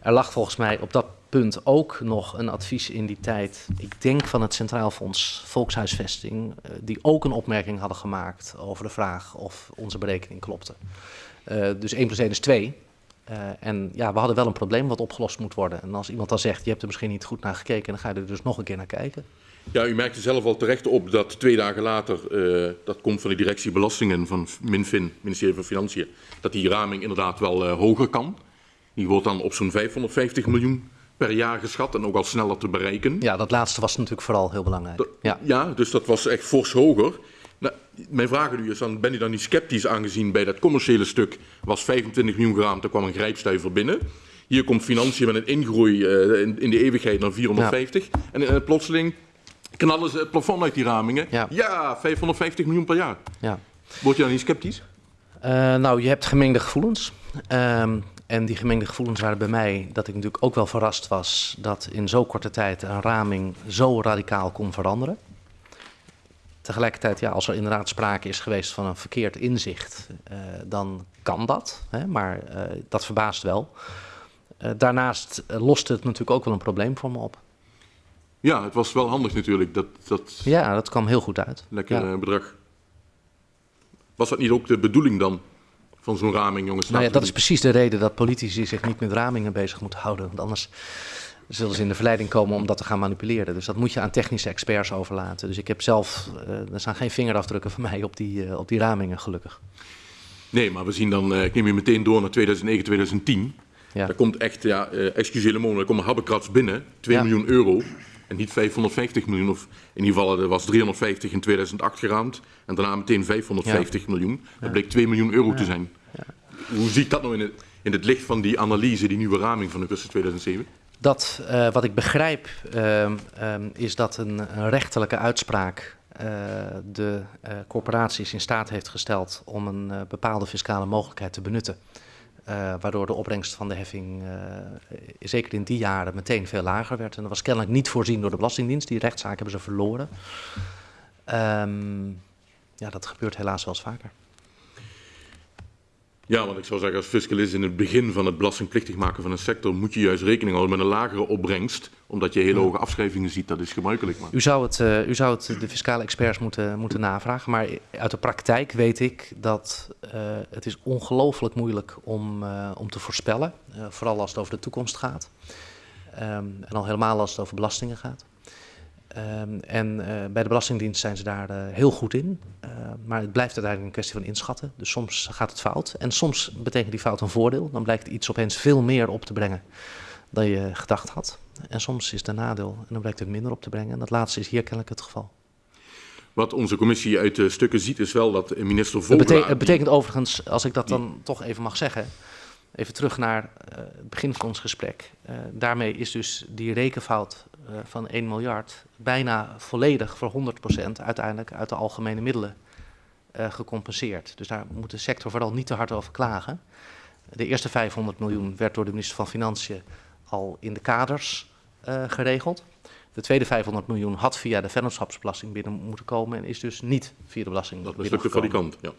Er lag volgens mij op dat punt ook nog een advies in die tijd, ik denk van het Centraal Fonds Volkshuisvesting, uh, die ook een opmerking hadden gemaakt over de vraag of onze berekening klopte. Uh, dus 1 plus 1 is 2. Uh, en ja, we hadden wel een probleem wat opgelost moet worden. En als iemand dan zegt, je hebt er misschien niet goed naar gekeken, dan ga je er dus nog een keer naar kijken. Ja, u merkte zelf al terecht op dat twee dagen later, dat komt van de directie belastingen van MinFin, ministerie van Financiën, dat die raming inderdaad wel hoger kan. Die wordt dan op zo'n 550 miljoen per jaar geschat en ook al sneller te bereiken. Ja, dat laatste was natuurlijk vooral heel belangrijk. Dat, ja. ja, dus dat was echt fors hoger. Nou, mijn vraag aan u is dan, ben u dan niet sceptisch aangezien bij dat commerciële stuk was 25 miljoen geraamd, er kwam een grijpstuiver binnen. Hier komt financiën met een ingroei uh, in, in, de eeuwigheid naar 450. Ja. En uh, plotseling knallen ze het plafond uit die ramingen. Ja, ja 550 miljoen per jaar. Ja. Word je dan niet sceptisch? Uh, nou, je hebt gemengde gevoelens. Um, en die gemengde gevoelens waren bij mij dat ik natuurlijk ook wel verrast was dat in zo korte tijd een raming zo radicaal kon veranderen. Tegelijkertijd, ja, als er inderdaad sprake is geweest van een verkeerd inzicht, uh, dan kan dat. Hè, maar uh, dat verbaast wel. Uh, daarnaast loste het natuurlijk ook wel een probleem voor me op. Ja, het was wel handig natuurlijk. Dat, dat... Ja, dat kwam heel goed uit. Lekker ja. bedrag. Was dat niet ook de bedoeling dan van zo'n raming, jongens. Nou ja, dat is precies de reden dat politici zich niet met ramingen bezig moeten houden. Want anders zullen ze in de verleiding komen om dat te gaan manipuleren. Dus dat moet je aan technische experts overlaten. Dus ik heb zelf, uh, er staan geen vingerafdrukken van mij op die, uh, op die ramingen, gelukkig. Nee, maar we zien dan, uh, ik neem je meteen door naar 2009, 2010. Ja. Daar komt echt, ja, uh, excuseer le monde, komt een habbekrats binnen, 2 ja. miljoen euro. En niet 550 miljoen, of in ieder geval er was 350 in 2008 geraamd en daarna meteen 550 miljoen. Dat bleek 2 miljoen euro te zijn. Hoe zie ik dat nou in het, in het licht van die analyse, die nieuwe raming van augustus 2007? Dat, uh, wat ik begrijp, uh, um, is dat een, een rechterlijke uitspraak uh, de corporaties in staat heeft gesteld om een bepaalde fiscale mogelijkheid te benutten. Waardoor de opbrengst van de heffing zeker in die jaren meteen veel lager werd. En dat was kennelijk niet voorzien door de Belastingdienst. Die rechtszaak hebben ze verloren. Um, ja, dat gebeurt helaas wel eens vaker. Ja, want ik zou zeggen als fiscalist in het begin van het belastingplichtig maken van een sector moet je juist rekening houden met een lagere opbrengst, omdat je hele hoge afschrijvingen ziet. Dat is gebruikelijk. Maar. U, zou het, uh, u zou het de fiscale experts moeten, moeten navragen, maar uit de praktijk weet ik dat uh, het is ongelooflijk moeilijk om, uh, om te voorspellen, vooral als het over de toekomst gaat. Um, en al helemaal als het over belastingen gaat. Um, en uh, bij de Belastingdienst zijn ze daar uh, heel goed in. Uh, maar het blijft uiteindelijk een kwestie van inschatten. Dus soms gaat het fout. En soms betekent die fout een voordeel. Dan blijkt iets opeens veel meer op te brengen dan je gedacht had. En soms is het een nadeel en dan blijkt het minder op te brengen. En dat laatste is hier kennelijk het geval. Wat onze commissie uit de stukken ziet is wel dat minister Vogelaar... Het, betekent, het betekent overigens, als ik dat dan toch even mag zeggen... Even terug naar uh, het begin van ons gesprek. Daarmee is dus die rekenfout uh, van 1 miljard bijna volledig voor 100% uiteindelijk uit de algemene middelen gecompenseerd. Dus daar moet de sector vooral niet te hard over klagen. De eerste 500 miljoen werd door de minister van Financiën al in de kaders geregeld. De tweede 500 miljoen had via de vennootschapsbelasting binnen moeten komen en is dus niet via de belasting Dat is de fabrikant, ja.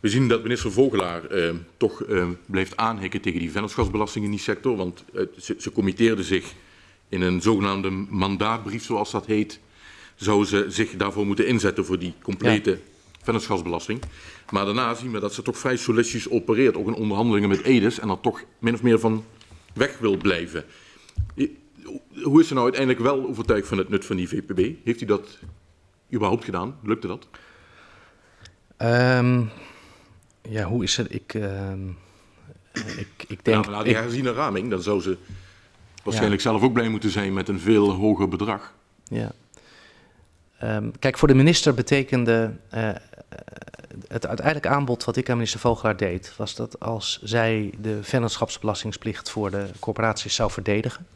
We zien dat minister Vogelaar eh, toch eh, blijft aanhikken tegen die vennootschapsbelasting in die sector. Want ze, ze committeerde zich in een zogenaamde mandaatbrief, zoals dat heet. Zou ze zich daarvoor moeten inzetten voor die complete ja. vennootschapsbelasting. Maar daarna zien we dat ze toch vrij solistisch opereert, ook in onderhandelingen met Edes. En er toch min of meer van weg wil blijven. Hoe is ze nou uiteindelijk wel overtuigd van het nut van die VPB? Heeft u dat überhaupt gedaan? Lukte dat? Um... Ja, hoe is het? Ik, uh, ik, ik denk... Nou, na die herziene raming, dan zou ze waarschijnlijk ja. zelf ook blij moeten zijn met een veel hoger bedrag. Ja. Um, kijk, voor de minister betekende uh, het uiteindelijk aanbod wat ik aan minister Vogelaar deed, was dat als zij de vennootschapsbelastingsplicht voor de corporaties zou verdedigen,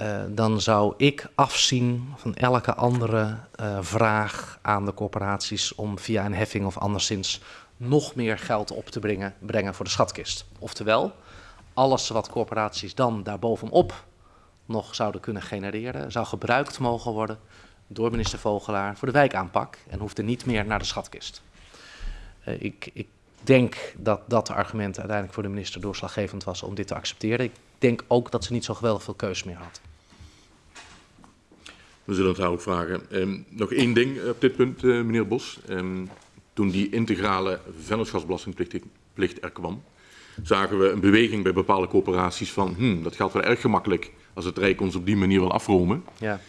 uh, dan zou ik afzien van elke andere uh, vraag aan de corporaties om via een heffing of anderszins nog meer geld op te brengen, brengen voor de schatkist. Oftewel, alles wat corporaties dan daarbovenop nog zouden kunnen genereren, zou gebruikt mogen worden door minister Vogelaar voor de wijkaanpak en hoefde niet meer naar de schatkist. Uh, ik, ik denk dat dat argument uiteindelijk voor de minister doorslaggevend was om dit te accepteren. Ik denk ook dat ze niet zo geweldig veel keus meer had. We zullen het haar ook vragen. Um, nog één ding op dit punt, uh, meneer Bos. Um, toen die integrale vennootschapsbelastingplicht er kwam, zagen we een beweging bij bepaalde coöperaties van, hmm, dat gaat wel erg gemakkelijk als het Rijk ons op die manier wil afromen. Ja.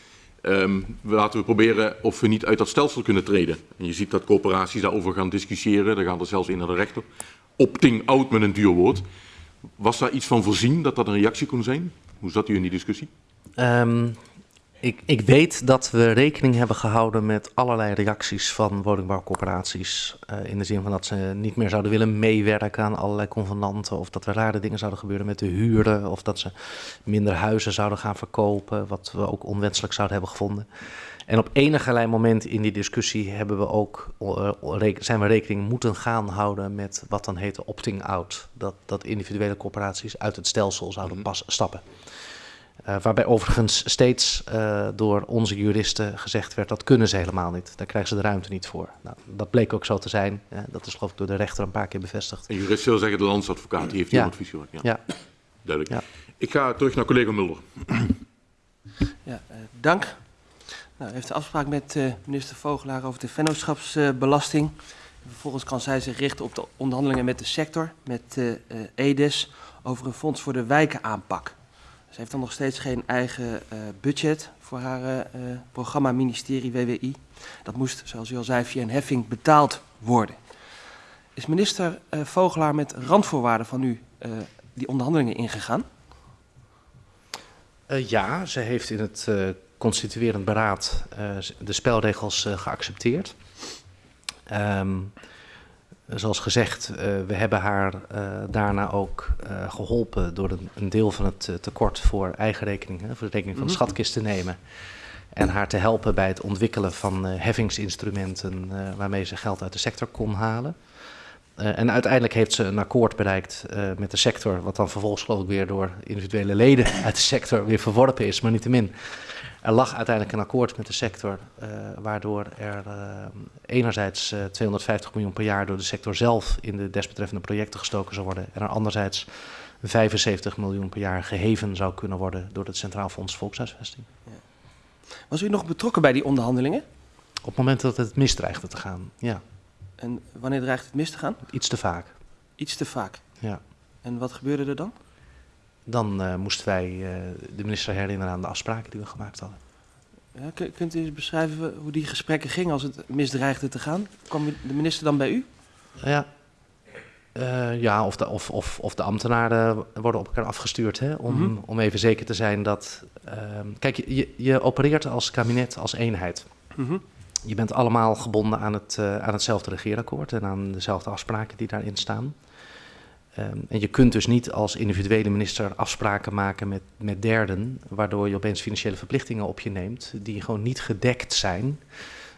Um, laten we proberen of we niet uit dat stelsel kunnen treden. En je ziet dat coöperaties daarover gaan discussiëren, daar gaan er zelfs in naar de rechter. Opting out met een duur woord. Was daar iets van voorzien dat dat een reactie kon zijn? Hoe zat u in die discussie? Um, ik, ik, weet dat we rekening hebben gehouden met allerlei reacties van woningbouwcorporaties. Uh, in de zin van dat ze niet meer zouden willen meewerken aan allerlei convenanten. Of dat er rare dingen zouden gebeuren met de huren. Of dat ze minder huizen zouden gaan verkopen. Wat we ook onwenselijk zouden hebben gevonden. En op enige moment in die discussie hebben we ook, uh, zijn we rekening moeten gaan houden met wat dan heet opting out. Dat, dat individuele corporaties uit het stelsel zouden mhm. pas stappen. Uh, waarbij overigens steeds uh, door onze juristen gezegd werd dat kunnen ze helemaal niet. Daar krijgen ze de ruimte niet voor. Nou, dat bleek ook zo te zijn. Uh, dat is geloof ik door de rechter een paar keer bevestigd. En jurist wil zeggen de landsadvocaat, die heeft die ja. advies gehoord. Ja. ja. Duidelijk. Ja. Ik ga terug naar collega Mulder. Ja, dank. Nou, u heeft de afspraak met minister Vogelaar over de vennootschapsbelasting. Vervolgens kan zij zich richten op de onderhandelingen met de sector, met EDES, over een fonds voor de wijkenaanpak. Ze heeft dan nog steeds geen eigen uh, budget voor haar uh, programma ministerie WWI. Dat moest, zoals u al zei, via een heffing betaald worden. Is minister Vogelaar met randvoorwaarden van u die onderhandelingen ingegaan? Ja, ze heeft in het constituerend beraad de spelregels geaccepteerd. Um, zoals gezegd, we hebben haar daarna ook geholpen door een, een, deel van het tekort voor eigen rekening, hè, voor de rekening van de mhm. schatkist te nemen. En haar te helpen bij het ontwikkelen van heffingsinstrumenten waarmee ze geld uit de sector kon halen. En uiteindelijk heeft ze een akkoord bereikt met de sector, wat dan vervolgens geloof ik weer door individuele leden uit de sector weer verworpen is, maar niettemin. Er lag uiteindelijk een akkoord met de sector, uh, waardoor er enerzijds 250 miljoen per jaar door de sector zelf in de desbetreffende projecten gestoken zou worden, en er anderzijds 75 miljoen per jaar geheven zou kunnen worden door het Centraal Fonds Volkshuisvesting. Ja. Was u nog betrokken bij die onderhandelingen? Op het moment dat het misdreigde te gaan, ja. En wanneer dreigt het mis te gaan? Iets te vaak. Iets te vaak? Ja. En wat gebeurde er dan? Dan uh, moesten wij uh, de minister herinneren aan de afspraken die we gemaakt hadden. Ja, kunt u eens beschrijven hoe die gesprekken gingen als het misdreigde te gaan? Kwam de minister dan bij u? Ja, uh, ja of, de, of, of, of de ambtenaren worden op elkaar afgestuurd. Hè, om, mm -hmm. om even zeker te zijn dat... kijk, je, je opereert als kabinet, als eenheid. Mm -hmm. Je bent allemaal gebonden aan, het, aan hetzelfde regeerakkoord en aan dezelfde afspraken die daarin staan. Um, en je kunt dus niet als individuele minister afspraken maken met, met derden, waardoor je opeens financiële verplichtingen op je neemt, die gewoon niet gedekt zijn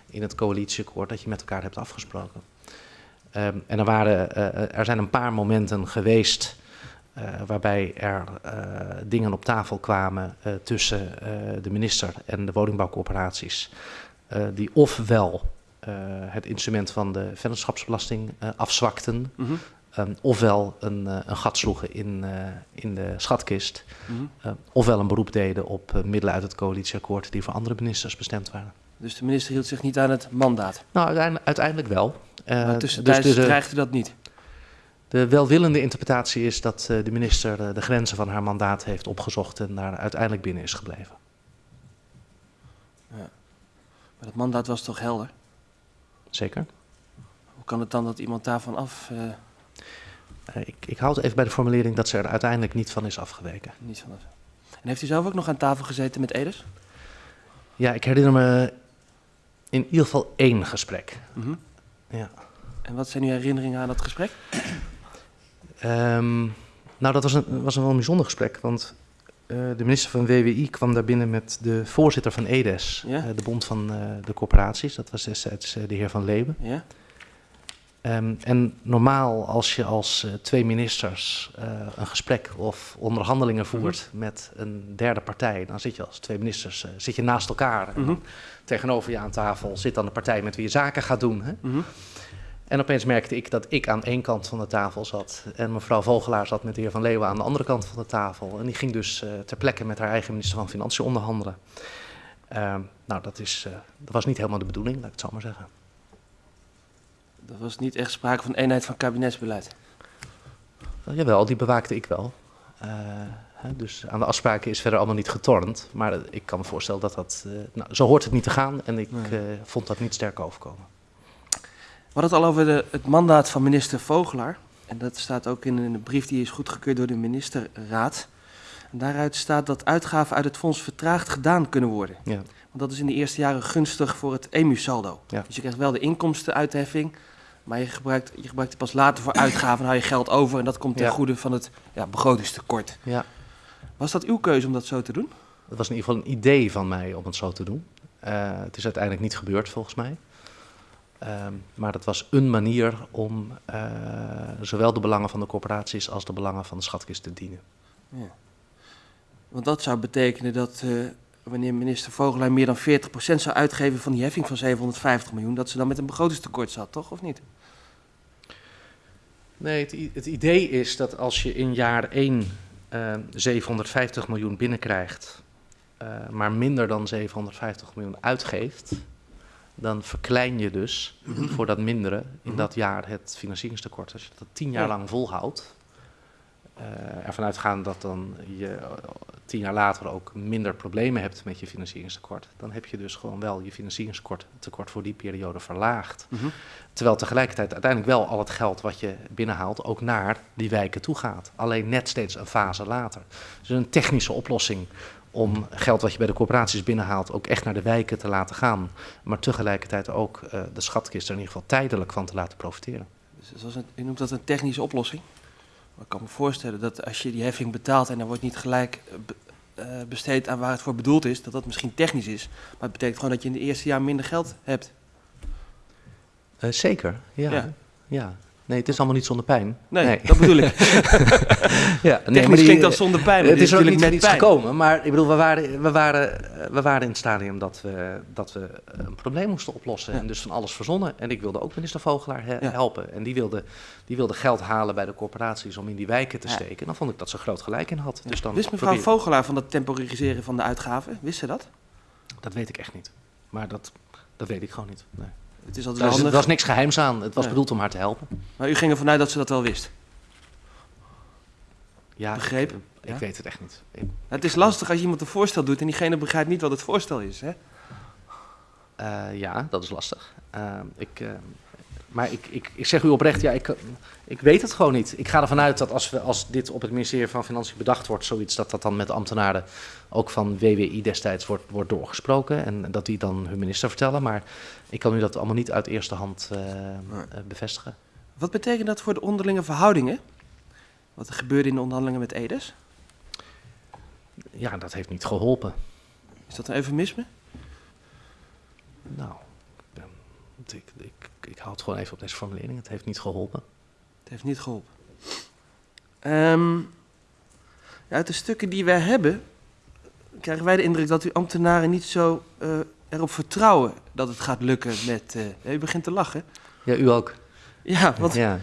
in het coalitieakkoord dat je met elkaar hebt afgesproken. Um, en er, waren, uh, er zijn een paar momenten geweest uh, waarbij er dingen op tafel kwamen tussen de minister en de woningbouwcorporaties. Uh, die ofwel uh, het instrument van de vennootschapsbelasting uh, afzwakten, mm. Um, ofwel een, een, gat sloegen in, in de schatkist, mm -hmm. ofwel een beroep deden op middelen uit het coalitieakkoord die voor andere ministers bestemd waren. Dus de minister hield zich niet aan het mandaat? Nou, uiteindelijk, uiteindelijk wel. maar tussentijds dus dreigde dat niet? De welwillende interpretatie is dat de minister de grenzen van haar mandaat heeft opgezocht en daar uiteindelijk binnen is gebleven. Maar dat mandaat was toch helder? Zeker. Hoe kan het dan dat iemand daarvan af... Uh... Uh, ik, ik houd even bij de formulering dat ze er uiteindelijk niet van is afgeweken. Niet van. En heeft u zelf ook nog aan tafel gezeten met Edes? Ja, ik herinner me in ieder geval één gesprek. Mm -hmm. ja. En wat zijn uw herinneringen aan dat gesprek? um, nou, dat was een, was een wel een bijzonder gesprek, want uh, de minister van WWI kwam daar binnen met de voorzitter van EDES, ja? uh, de bond van uh, de corporaties. Dat was destijds de heer Van Leeuwen. Ja? Um, en normaal als je als twee ministers een gesprek of onderhandelingen voert mm -hmm. met een derde partij, dan zit je als twee ministers zit je naast elkaar. Mm -hmm. En tegenover je aan tafel zit dan de partij met wie je zaken gaat doen. Hè? Mm -hmm. En opeens merkte ik dat ik aan één kant van de tafel zat en mevrouw Vogelaar zat met de heer Van Leeuwen aan de andere kant van de tafel. En die ging dus ter plekke met haar eigen minister van Financiën onderhandelen. Uh, nou, dat, is, dat was niet helemaal de bedoeling, laat ik het zo maar zeggen. Dat was niet echt sprake van eenheid van kabinetsbeleid? Wel, jawel, die bewaakte ik wel. Hè, dus aan de afspraken is verder allemaal niet getornd. Maar ik kan me voorstellen dat dat... nou, zo hoort het niet te gaan en ik nee. vond dat niet sterk overkomen. We hadden het al over de, het mandaat van minister Vogelaar. En dat staat ook in een brief die is goedgekeurd door de ministerraad. En daaruit staat dat uitgaven uit het fonds vertraagd gedaan kunnen worden. Ja. Want dat is in de eerste jaren gunstig voor het EMU-saldo. Ja. Dus je krijgt wel de inkomstenuitheffing, maar je gebruikt, je gebruikt het pas later voor uitgaven. Dan hou je geld over en dat komt ten Ja. goede van het ja, begrotingstekort. Ja, Was dat uw keuze om dat zo te doen? dat was in ieder geval een idee van mij om het zo te doen. Uh, het is uiteindelijk niet gebeurd volgens mij. Um, maar dat was een manier om uh, zowel de belangen van de corporaties als de belangen van de schatkist te dienen. Ja. Want dat zou betekenen dat uh, wanneer minister Vogelaar meer dan 40% zou uitgeven van die heffing van 750 miljoen, dat ze dan met een begrotingstekort zat, toch? Of niet? Nee, het, het idee is dat als je in jaar 1 uh, 750 miljoen binnenkrijgt, uh, maar minder dan 750 miljoen uitgeeft, dan verklein je dus voor dat mindere in dat jaar het financieringstekort. Als je dat tien jaar lang volhoudt, ervan uitgaan dat dan je tien jaar later ook minder problemen hebt met je financieringstekort, dan heb je dus gewoon wel je financieringstekort tekort voor die periode verlaagd. Mm -hmm. Terwijl tegelijkertijd uiteindelijk wel al het geld wat je binnenhaalt ook naar die wijken toe gaat. Alleen net steeds een fase later. Dus een technische oplossing om geld wat je bij de corporaties binnenhaalt ook echt naar de wijken te laten gaan. Maar tegelijkertijd ook uh, de schatkist er in ieder geval tijdelijk van te laten profiteren. Dus je noemt dat een technische oplossing. Maar ik kan me voorstellen dat als je die heffing betaalt en dan wordt niet gelijk uh, besteed aan waar het voor bedoeld is, dat dat misschien technisch is. Maar het betekent gewoon dat je in de eerste jaar minder geld hebt. Uh, zeker, ja. ja. ja. Nee, het is allemaal niet zonder pijn. Nee, nee. dat bedoel ik. ja, nee, Technisch klinkt dat zonder pijn. Het is, is ook niet met iets gekomen. Maar ik bedoel, we waren, we, waren, we waren in het stadium dat we, dat we een probleem moesten oplossen. Ja. En dus van alles verzonnen. En ik wilde ook minister Vogelaar he ja. helpen. En die wilde, die wilde geld halen bij de corporaties om in die wijken te steken. En dan vond ik dat ze groot gelijk in had. Dus dan Wist mevrouw. Vogelaar van dat temporiseren van de uitgaven? Wist ze dat? Dat weet ik echt niet. Maar dat, dat weet ik gewoon niet. Nee. Het is altijd er was niks geheims aan. Het was nee. bedoeld om haar te helpen. Maar u ging ervan uit dat ze dat wel wist? Ja, Begrepen? Ik, ik weet het echt niet. Ik, het is lastig als je iemand een voorstel doet en diegene begrijpt niet wat het voorstel is, hè? Uh, ja, dat is lastig. Uh, ik, uh, maar ik, ik, ik zeg u oprecht, ja, ik, ik weet het gewoon niet. Ik ga ervan uit dat als, we, als dit op het ministerie van Financiën bedacht wordt, zoiets, dat dat dan met ambtenaren ook van WWI destijds wordt, wordt doorgesproken. En dat die dan hun minister vertellen. Maar ik kan u dat allemaal niet uit eerste hand uh, nee. bevestigen. Wat betekent dat voor de onderlinge verhoudingen? Wat er gebeurde in de onderhandelingen met Edes? Ja, dat heeft niet geholpen. Is dat een eufemisme? Nou, ik, ik, ik hou het gewoon even op deze formulering. Het heeft niet geholpen. Het heeft niet geholpen. Um, uit de stukken die wij hebben, krijgen wij de indruk dat uw ambtenaren niet zo uh, erop vertrouwen dat het gaat lukken met. Uh, u begint te lachen. Ja, u ook. Ja, want ja.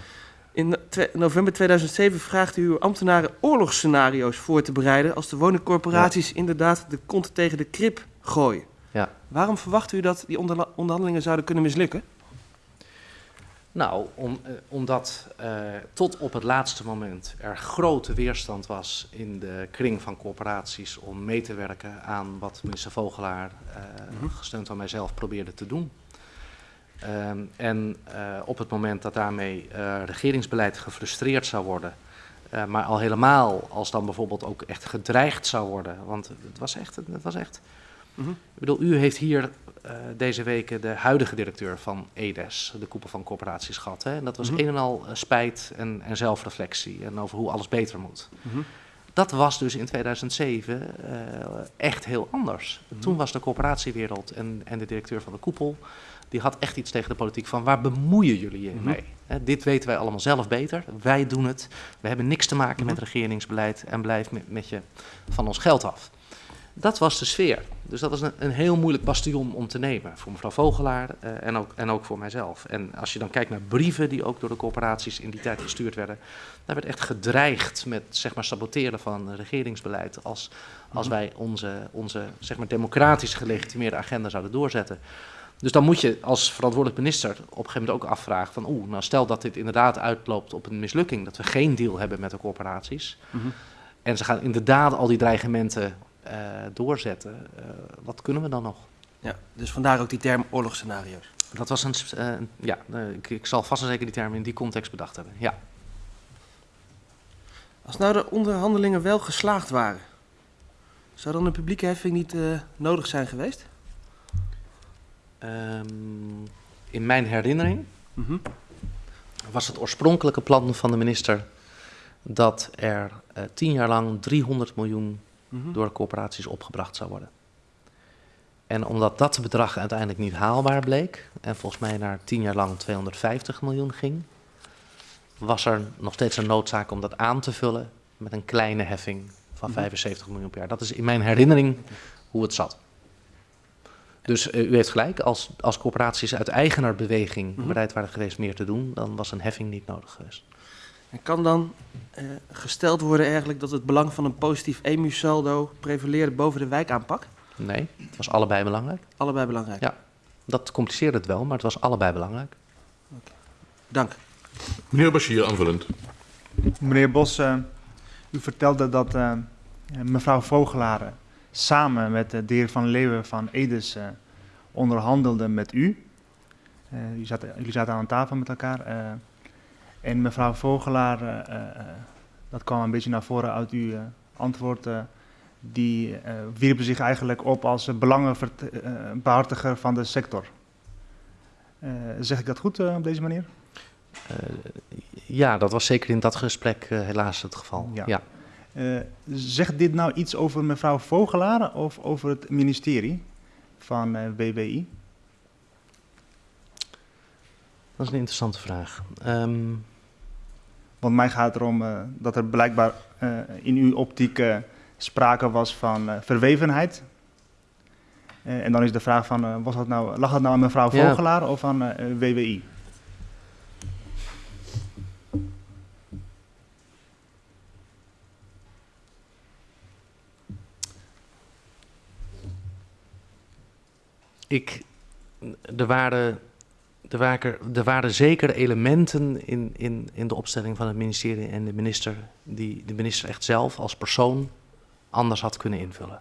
in november 2007 vraagt u uw ambtenaren oorlogsscenario's voor te bereiden als de woningcorporaties ja. inderdaad de kont tegen de krip gooien. Ja. Waarom verwacht u dat die onderhandelingen zouden kunnen mislukken? Nou, om, uh, omdat uh, tot op het laatste moment er grote weerstand was in de kring van corporaties om mee te werken aan wat minister Vogelaar, mm -hmm. gesteund door mijzelf, probeerde te doen. Um, en op het moment dat daarmee regeringsbeleid gefrustreerd zou worden, maar al helemaal als dan bijvoorbeeld ook echt gedreigd zou worden, want het was echt, het was echt Mm -hmm. Ik bedoel, u heeft hier uh, deze weken de huidige directeur van EDES, de koepel van corporaties, gehad. Hè? En dat was mm -hmm. een en al spijt en, en, zelfreflectie en over hoe alles beter moet. Mm -hmm. Dat was dus in 2007 uh, echt heel anders. Toen was de corporatiewereld en, en de directeur van de koepel, die had echt iets tegen de politiek van waar bemoeien jullie je mee? Hè, dit weten wij allemaal zelf beter, wij doen het, we hebben niks te maken met regeringsbeleid en blijf met, met je van ons geld af. Dat was de sfeer. Dus dat was een, een, heel moeilijk bastion om te nemen voor mevrouw Vogelaar uh, en, ook, en ook voor mijzelf. En als je dan kijkt naar brieven die ook door de corporaties in die tijd gestuurd werden, daar werd echt gedreigd met zeg maar, saboteren van regeringsbeleid als, als wij onze, onze zeg maar, democratisch gelegitimeerde agenda zouden doorzetten. Dus dan moet je als verantwoordelijk minister op een gegeven moment ook afvragen van oeh, nou stel dat dit inderdaad uitloopt op een mislukking, dat we geen deal hebben met de corporaties. Mm -hmm. En ze gaan inderdaad al die dreigementen doorzetten, uh, wat kunnen we dan nog? Ja, dus vandaar ook die term oorlogsscenario's. Dat was een, uh, ja, ik, ik, zal vast en zeker die term in die context bedacht hebben, ja. Als nou de onderhandelingen wel geslaagd waren, zou dan een publieke heffing niet nodig zijn geweest? Um, in mijn herinnering mm -hmm. was het oorspronkelijke plan van de minister dat er tien jaar lang 300 miljoen mm-hmm. door corporaties opgebracht zou worden. En omdat dat bedrag uiteindelijk niet haalbaar bleek, en volgens mij naar tien jaar lang 250 miljoen ging, was er nog steeds een noodzaak om dat aan te vullen met een kleine heffing van mm-hmm. 75 miljoen per jaar. Dat is in mijn herinnering hoe het zat. Dus uh, u heeft gelijk, als, als corporaties uit eigenaarbeweging mm-hmm. bereid waren geweest meer te doen, dan was een heffing niet nodig geweest. En kan dan uh, gesteld worden eigenlijk dat het belang van een positief EMU-saldo prevaleerde boven de wijkaanpak? Nee, het was allebei belangrijk. Allebei belangrijk? Ja, dat compliceerde het wel, maar het was allebei belangrijk. Okay. Dank. Meneer Bashir, aanvullend. Meneer Bos, uh, u vertelde dat uh, mevrouw Vogelaar samen met de heer Van Leeuwen van Edes onderhandelde met u. u zat, jullie zaten aan een tafel met elkaar. En mevrouw Vogelaar, uh, uh, dat kwam een beetje naar voren uit uw antwoord, die eh, wierpen zich eigenlijk op als belangenbehartiger van de sector. Eh, zeg ik dat goed eh, op deze manier? Eh, ja, dat was zeker in dat gesprek eh, helaas het geval. Ja. Ja. Eh, zegt dit nou iets over mevrouw Vogelaar of over het ministerie van eh, WWI? Dat is een interessante vraag. Ehm, Want mij gaat het erom eh, dat er blijkbaar eh, in uw optiek eh, sprake was van verwevenheid. En dan is de vraag van, was dat nou, lag dat nou aan mevrouw Ja. Vogelaar of aan WWI? ik, er, waren, er, waren, er waren zeker elementen in, in, in de opstelling van het ministerie en de minister, die de minister echt zelf als persoon anders had kunnen invullen.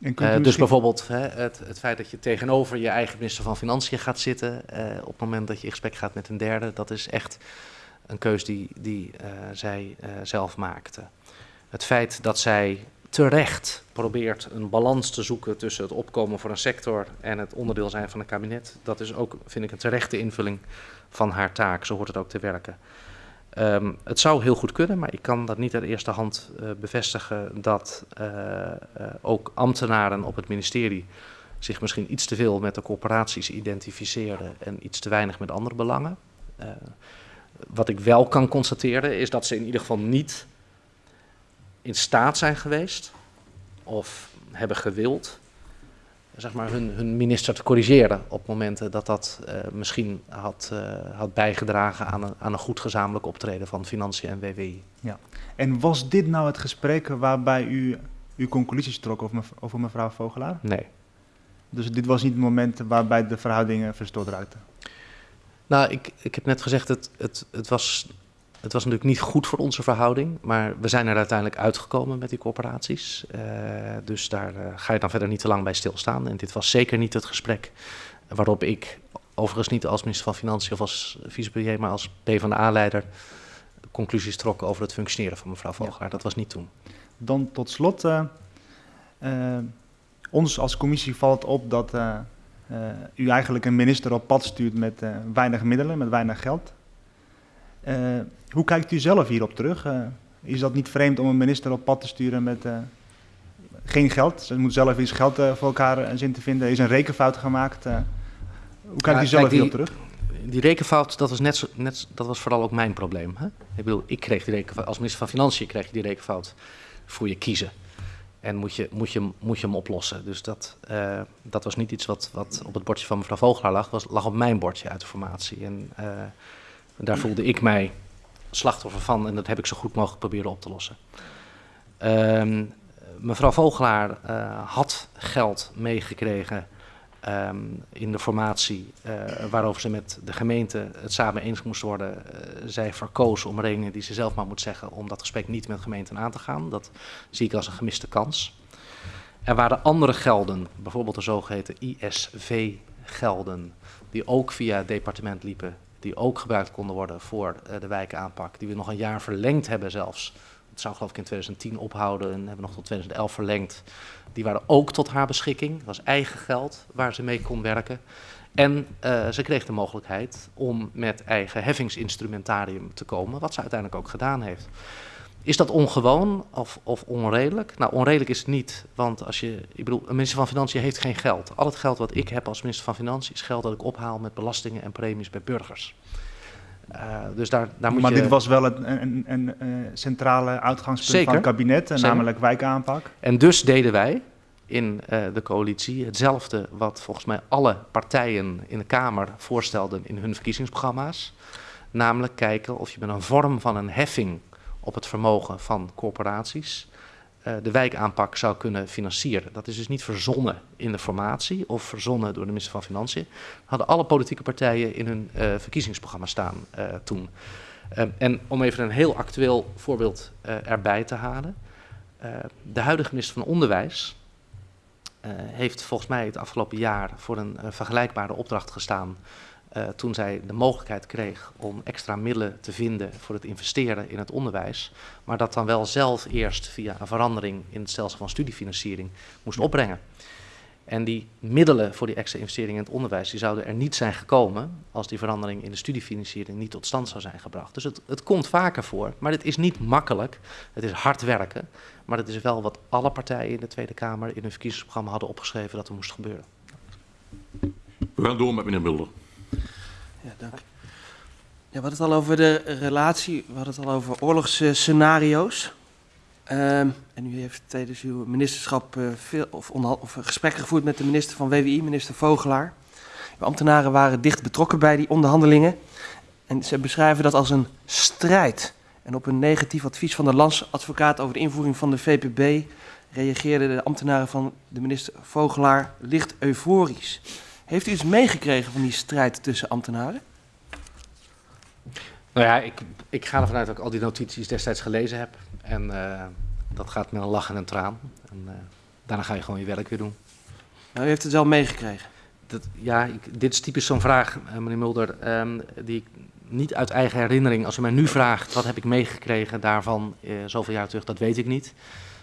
En Eh, dus bijvoorbeeld hè, het, het feit dat je tegenover je eigen minister van Financiën gaat zitten eh, op het moment dat je in gesprek gaat met een derde, dat is echt een keus die, die eh, zij zelf maakte. Het feit dat zij terecht probeert een balans te zoeken tussen het opkomen voor een sector en het onderdeel zijn van een kabinet, dat is ook, vind ik, een terechte invulling van haar taak. Zo hoort het ook te werken. Ehm, het zou heel goed kunnen, maar ik kan dat niet uit eerste hand eh, bevestigen dat eh, eh, ook ambtenaren op het ministerie zich misschien iets te veel met de corporaties identificeren en iets te weinig met andere belangen. Wat ik wel kan constateren is dat ze in ieder geval niet in staat zijn geweest of hebben gewild zeg maar, hun, hun minister te corrigeren op momenten dat dat eh, misschien had, eh, had bijgedragen aan een, aan een goed gezamenlijk optreden van Financiën en WWI. En was dit nou het gesprek waarbij u uw conclusies trok over, mev- over mevrouw Vogelaar? Nee. Dus dit was niet het moment waarbij de verhoudingen verstoord raakten? Nou, ik, ik heb net gezegd, het, het, het, was, het was natuurlijk niet goed voor onze verhouding, maar we zijn er uiteindelijk uitgekomen met die corporaties. Eh, dus daar eh, ga je dan verder niet te lang bij stilstaan. En dit was zeker niet het gesprek waarop ik, overigens niet als minister van Financiën of als vicepremier, maar als PvdA-leider, conclusies trok over het functioneren van mevrouw Vogelaar. Dat was niet toen. Dan tot slot, eh, ons als commissie valt op dat u eigenlijk een minister op pad stuurt met weinig middelen, met weinig geld. Eh, hoe kijkt u zelf hierop terug? Eh, is dat niet vreemd om een minister op pad te sturen met eh, geen geld? Ze moet zelf iets geld voor elkaar zien te vinden. Er is een rekenfout gemaakt. hoe kijkt u zelf kijk, die- hierop terug? Die rekenfout, dat was, net net, dat was vooral ook mijn probleem. Hè? Ik bedoel, ik kreeg die rekenfout, als minister van Financiën kreeg je die rekenfout voor je kiezen. En moet je, moet je, moet je hem oplossen. Dus dat, dat was niet iets wat, wat op het bordje van mevrouw Vogelaar lag, was, lag op mijn bordje uit de formatie. En eh, daar voelde ik mij slachtoffer van en dat heb ik zo goed mogelijk proberen op te lossen. Ehm, mevrouw Vogelaar eh, had geld meegekregen ehm, in de formatie eh, waarover ze met de gemeente het samen eens moest worden. Eh, zij verkoos om redenen die ze zelf maar moet zeggen om dat gesprek niet met de gemeenten aan te gaan. Dat zie ik als een gemiste kans. Er waren andere gelden, bijvoorbeeld de zogeheten ISV-gelden, die ook via het departement liepen, die ook gebruikt konden worden voor eh, de wijkaanpak, die we nog een jaar verlengd hebben zelfs. Het zou geloof ik in 2010 ophouden en hebben we nog tot 2011 verlengd. Die waren ook tot haar beschikking. Dat was eigen geld waar ze mee kon werken. En eh, ze kreeg de mogelijkheid om met eigen heffingsinstrumentarium te komen, wat ze uiteindelijk ook gedaan heeft. Is dat ongewoon of, of onredelijk? Nou, onredelijk is het niet, want als je, ik bedoel, een minister van Financiën heeft geen geld. Al het geld wat ik heb als minister van Financiën is geld dat ik ophaal met belastingen en premies bij burgers. Eh, dus daar, daar moet maar je... dit was wel een, een, een, eh, centrale uitgangspunt Zeker. van het kabinet, eh, Zeker. namelijk wijkaanpak. En dus deden wij in de coalitie hetzelfde wat volgens mij alle partijen in de Kamer voorstelden in hun verkiezingsprogramma's. Namelijk kijken of je met een vorm van een heffing op het vermogen van corporaties eh, de wijkaanpak zou kunnen financieren. Dat is dus niet verzonnen in de formatie of verzonnen door de minister van Financiën. Dat hadden alle politieke partijen in hun eh, verkiezingsprogramma staan eh, toen. En om even een heel actueel voorbeeld erbij te halen. De huidige minister van Onderwijs heeft volgens mij het afgelopen jaar voor een vergelijkbare opdracht gestaan eh, toen zij de mogelijkheid kreeg om extra middelen te vinden voor het investeren in het onderwijs, maar dat dan wel zelf eerst via een verandering in het stelsel van studiefinanciering moest opbrengen. En die middelen voor die extra investeringen in het onderwijs, die zouden er niet zijn gekomen als die verandering in de studiefinanciering niet tot stand zou zijn gebracht. Dus het, het komt vaker voor, maar het is niet makkelijk. Het is hard werken, maar het is wel wat alle partijen in de Tweede Kamer in hun verkiezingsprogramma hadden opgeschreven dat er moest gebeuren. We gaan door met meneer Mulder. Ja, dank. Ja, we hadden het al over de relatie, we hadden het al over oorlogsscenario's. Ehm, en u heeft tijdens uw ministerschap eh, veel of, of gesprekken gevoerd met de minister van WWI, minister Vogelaar. Uw ambtenaren waren dicht betrokken bij die onderhandelingen. En ze beschrijven dat als een strijd. En op een negatief advies van de landsadvocaat over de invoering van de VPB reageerden de ambtenaren van de minister Vogelaar licht euforisch. Heeft u iets meegekregen van die strijd tussen ambtenaren? Nou ja, ik, ik ga ervan uit dat ik al die notities destijds gelezen heb. En eh, dat gaat met een lach en een traan. En eh, daarna ga je gewoon je werk weer doen. Nou, u heeft het wel meegekregen. Dat, ja, ik, dit is typisch zo'n vraag, eh, meneer Mulder, ehm, die ik niet uit eigen herinnering, als u mij nu vraagt wat heb ik meegekregen daarvan zoveel jaar terug, dat weet ik niet.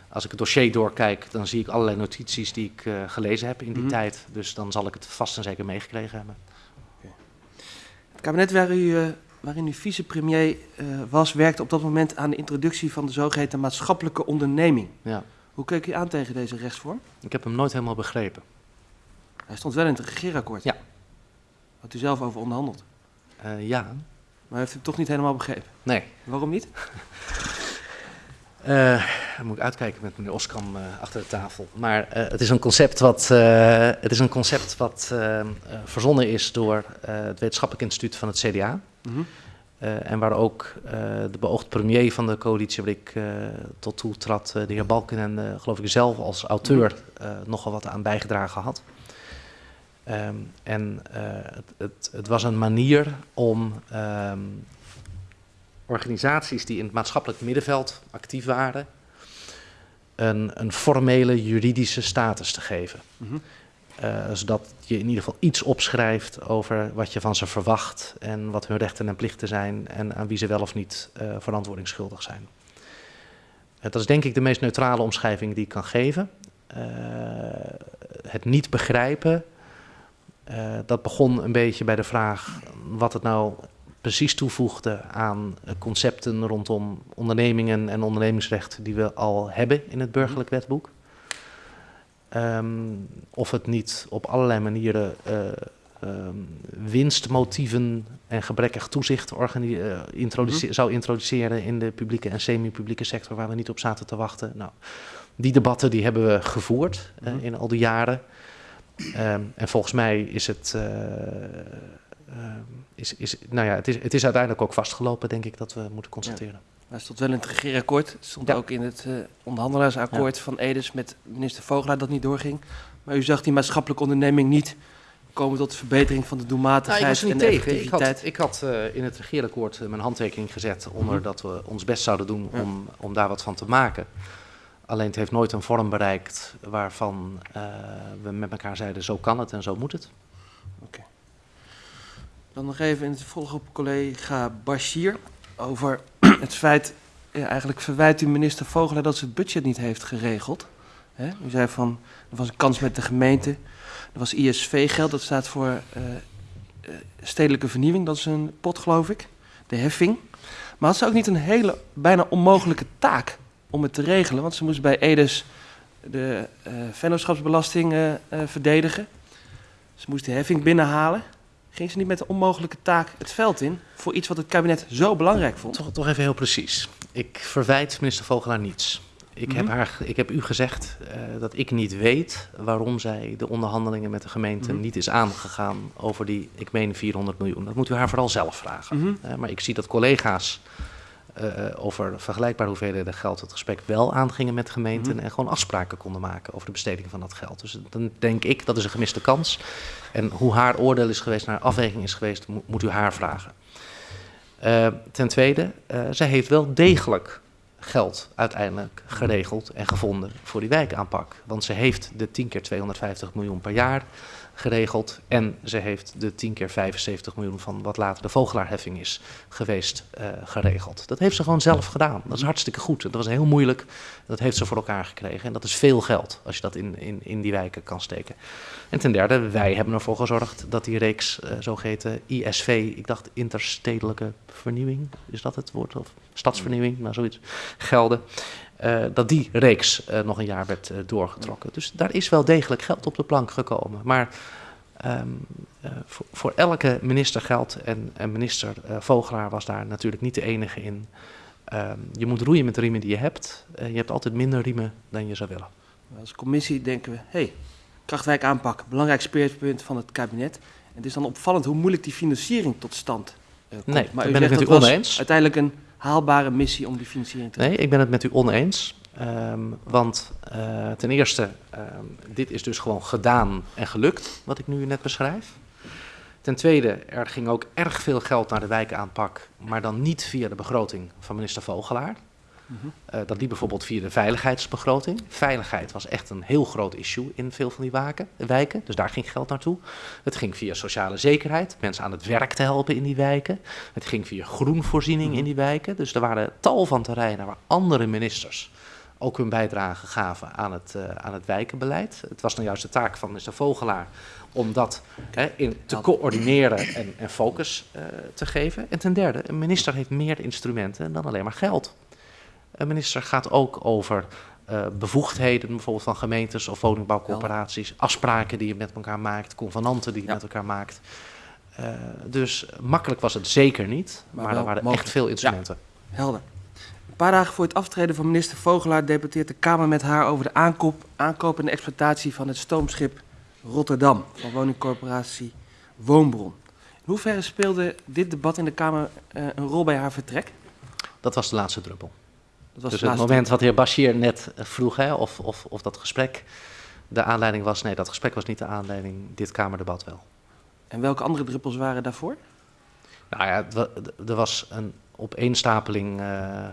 Als ik het dossier doorkijk, dan zie ik allerlei notities die ik eh, gelezen heb in die Mhm. tijd. Dus dan zal ik het vast en zeker meegekregen hebben. Het kabinet waar u, eh, waarin u vicepremier eh, was, werkte op dat moment aan de introductie van de zogeheten maatschappelijke onderneming. Ja. Hoe keek u aan tegen deze rechtsvorm? Ik heb hem nooit helemaal begrepen. Hij stond wel in het regeerakkoord. Ja. Had u zelf over onderhandeld. Ja, Maar u heeft hem toch niet helemaal begrepen. nee. Waarom niet? Eh, dan moet ik uitkijken met meneer Oskam eh, achter de tafel. Maar eh, het is een concept wat, eh, het is een concept wat eh, eh, verzonnen is door eh, het Wetenschappelijk Instituut van het CDA. Mhm. Eh, en waar ook eh, de beoogd premier van de coalitie waar ik eh, tot toe trad, eh, de heer Balken en eh, geloof ik zelf als auteur eh, nogal wat aan bijgedragen had. Ehm, en eh, het, het, het was een manier om ehm, organisaties die in het maatschappelijk middenveld actief waren, een, een formele juridische status te geven. Mhm. Eh, zodat je in ieder geval iets opschrijft over wat je van ze verwacht en wat hun rechten en plichten zijn en aan wie ze wel of niet eh verantwoording schuldig zijn. Eh, dat is denk ik de meest neutrale omschrijving die ik kan geven. Het niet begrijpen, dat begon een beetje bij de vraag wat het nou precies toevoegde aan concepten rondom ondernemingen en ondernemingsrecht die we al hebben in het burgerlijk wetboek. Ehm, of het niet op allerlei manieren eh, ehm, winstmotieven en gebrekkig toezicht eh, introduce- zou introduceren in de publieke en semi-publieke sector waar we niet op zaten te wachten. Nou, die debatten die hebben we gevoerd eh, Mhm. in al die jaren. Ehm, en volgens mij is het, is, is, nou ja, het, is, het is uiteindelijk ook vastgelopen, denk ik, dat we moeten constateren. Hij stond wel in het regeerakkoord. Het stond Ja. ook in het eh, onderhandelaarsakkoord van Edes met minister Vogelaar dat niet doorging. Maar u zag die maatschappelijke onderneming niet komen tot verbetering van de doelmatigheid Nou, ik was er en de tegen. Ik had, effectiviteit. ik had eh, in het regeerakkoord eh, mijn handtekening gezet onder Mhm. dat we ons best zouden doen Ja. om, om daar wat van te maken. Alleen het heeft nooit een vorm bereikt waarvan eh, we met elkaar zeiden zo kan het en zo moet het. Dan nog even in het volg op collega Bashir over het feit, eigenlijk verwijt u minister Vogelaar dat ze het budget niet heeft geregeld. Hè? U zei van, er was een kans met de gemeente, er was ISV-geld, dat staat voor eh, eh, stedelijke vernieuwing, dat is een pot geloof ik, de heffing. Maar had ze ook niet een hele, bijna onmogelijke taak om het te regelen, want ze moest bij Edes de vennootschapsbelasting eh, eh, verdedigen. Ze moest de heffing binnenhalen. Ging ze niet met de onmogelijke taak het veld in voor iets wat het kabinet zo belangrijk vond? Toch, toch even heel precies. Ik verwijt minister Vogelaar niets. Ik, heb, Mhm. haar, ik heb u gezegd eh, dat ik niet weet waarom zij de onderhandelingen met de gemeente Mhm. niet is aangegaan over die, ik meen 400 miljoen. Dat moet u haar vooral zelf vragen. Mhm. Eh, maar ik zie dat collega's over vergelijkbare hoeveelheden geld het gesprek wel aangingen met gemeenten Mhm. en gewoon afspraken konden maken over de besteding van dat geld. Dus dan denk ik dat is een gemiste kans. En hoe haar oordeel is geweest, naar afweging is geweest, mo- moet u haar vragen. Eh, ten tweede, eh, zij heeft wel degelijk geld uiteindelijk geregeld en gevonden voor die wijkaanpak. Want ze heeft de 10 keer 250 miljoen per jaar geregeld. En ze heeft de 10 keer 75 miljoen van wat later de vogelaarheffing is geweest uh, geregeld. Dat heeft ze gewoon zelf gedaan. Dat is hartstikke goed. Dat was heel moeilijk. Dat heeft ze voor elkaar gekregen. En dat is veel geld als je dat in, in, in die wijken kan steken. En ten derde, wij hebben ervoor gezorgd dat die reeks uh, zogeheten ISV, ik dacht interstedelijke vernieuwing, is dat het woord? Of stadsvernieuwing, nou zoiets, gelden. Uh, dat die reeks uh, nog een jaar werd uh, doorgetrokken. Dus daar is wel degelijk geld op de plank gekomen. Maar um, voor, voor, elke minister geldt, en, en minister Vogelaar was daar natuurlijk niet de enige in. Um, je moet roeien met de riemen die je hebt. je hebt altijd minder riemen dan je zou willen. Als commissie denken we, hey, Krachtwijk aanpak, belangrijk speerpunt van het kabinet. En het is dan opvallend hoe moeilijk die financiering tot stand komt. Nee, maar u ben ik het oneens. Uiteindelijk een haalbare missie om die financiering te Nee, ik ben het met u oneens. Um, want uh, ten eerste, um, dit is dus gewoon gedaan en gelukt, wat ik nu net beschrijf. Ten tweede, er ging ook erg veel geld naar de wijkaanpak, maar dan niet via de begroting van minister Vogelaar. Uh, dat liep bijvoorbeeld via de veiligheidsbegroting. Veiligheid was echt een heel groot issue in veel van die waken, wijken, dus daar ging geld naartoe. Het ging via sociale zekerheid, mensen aan het werk te helpen in die wijken. Het ging via groenvoorziening in die wijken. Dus er waren tal van terreinen waar andere ministers ook hun bijdrage gaven aan het, uh, aan het wijkenbeleid. Het was nou juist de taak van minister Vogelaar om dat hè, in, te coördineren en, en focus uh, te geven. En ten derde, een minister heeft meer instrumenten dan alleen maar geld. Een minister gaat ook over uh, bevoegdheden, bijvoorbeeld van gemeentes of woningbouwcorporaties, afspraken die je met elkaar maakt, convenanten die je ja. met elkaar maakt. Uh, dus makkelijk was het zeker niet, maar, maar er waren mogelijk. echt veel instrumenten. Ja, helder. Een paar dagen voor het aftreden van minister Vogelaar debatteert de Kamer met haar over de aankoop, aankoop en de exploitatie van het stoomschip Rotterdam van woningcorporatie Woonbron. In hoeverre speelde dit debat in de Kamer uh, een rol bij haar vertrek? Dat was de laatste druppel. Dat was dus het moment wat de heer Bashir net vroeg, hè, of, of, of dat gesprek de aanleiding was. Nee, dat gesprek was niet de aanleiding, dit Kamerdebat wel. En welke andere druppels waren daarvoor? Nou ja, er was een opeenstapeling. Uh,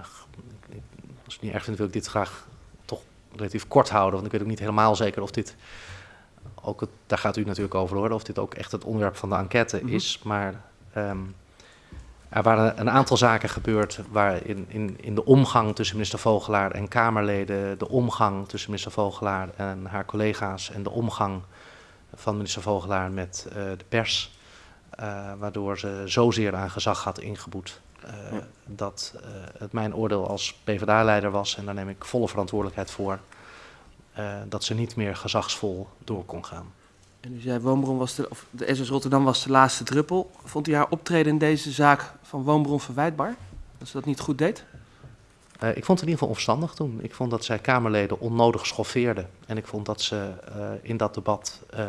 als ik niet erg vind, wil ik dit graag toch relatief kort houden. Want ik weet ook niet helemaal zeker of dit. Ook het, daar gaat u natuurlijk over horen, of dit ook echt het onderwerp van de enquête mm -hmm. is. Maar um, er waren een aantal zaken gebeurd waar in, in, in de omgang tussen minister Vogelaar en Kamerleden, de omgang tussen minister Vogelaar en haar collega's en de omgang van minister Vogelaar met uh, de pers, uh, waardoor ze zozeer aan gezag had ingeboet. Uh, ja. Dat het mijn oordeel als PvdA-leider was, en daar neem ik volle verantwoordelijkheid voor, dat ze niet meer gezagsvol door kon gaan. En u zei, Woonbron was de, of de SS Rotterdam was de laatste druppel. Vond u haar optreden in deze zaak van Woonbron verwijtbaar? Dat ze dat niet goed deed? Uh, ik vond het in ieder geval onverstandig toen. Ik vond dat zij Kamerleden onnodig schoffeerde. En ik vond dat ze uh, in dat debat uh,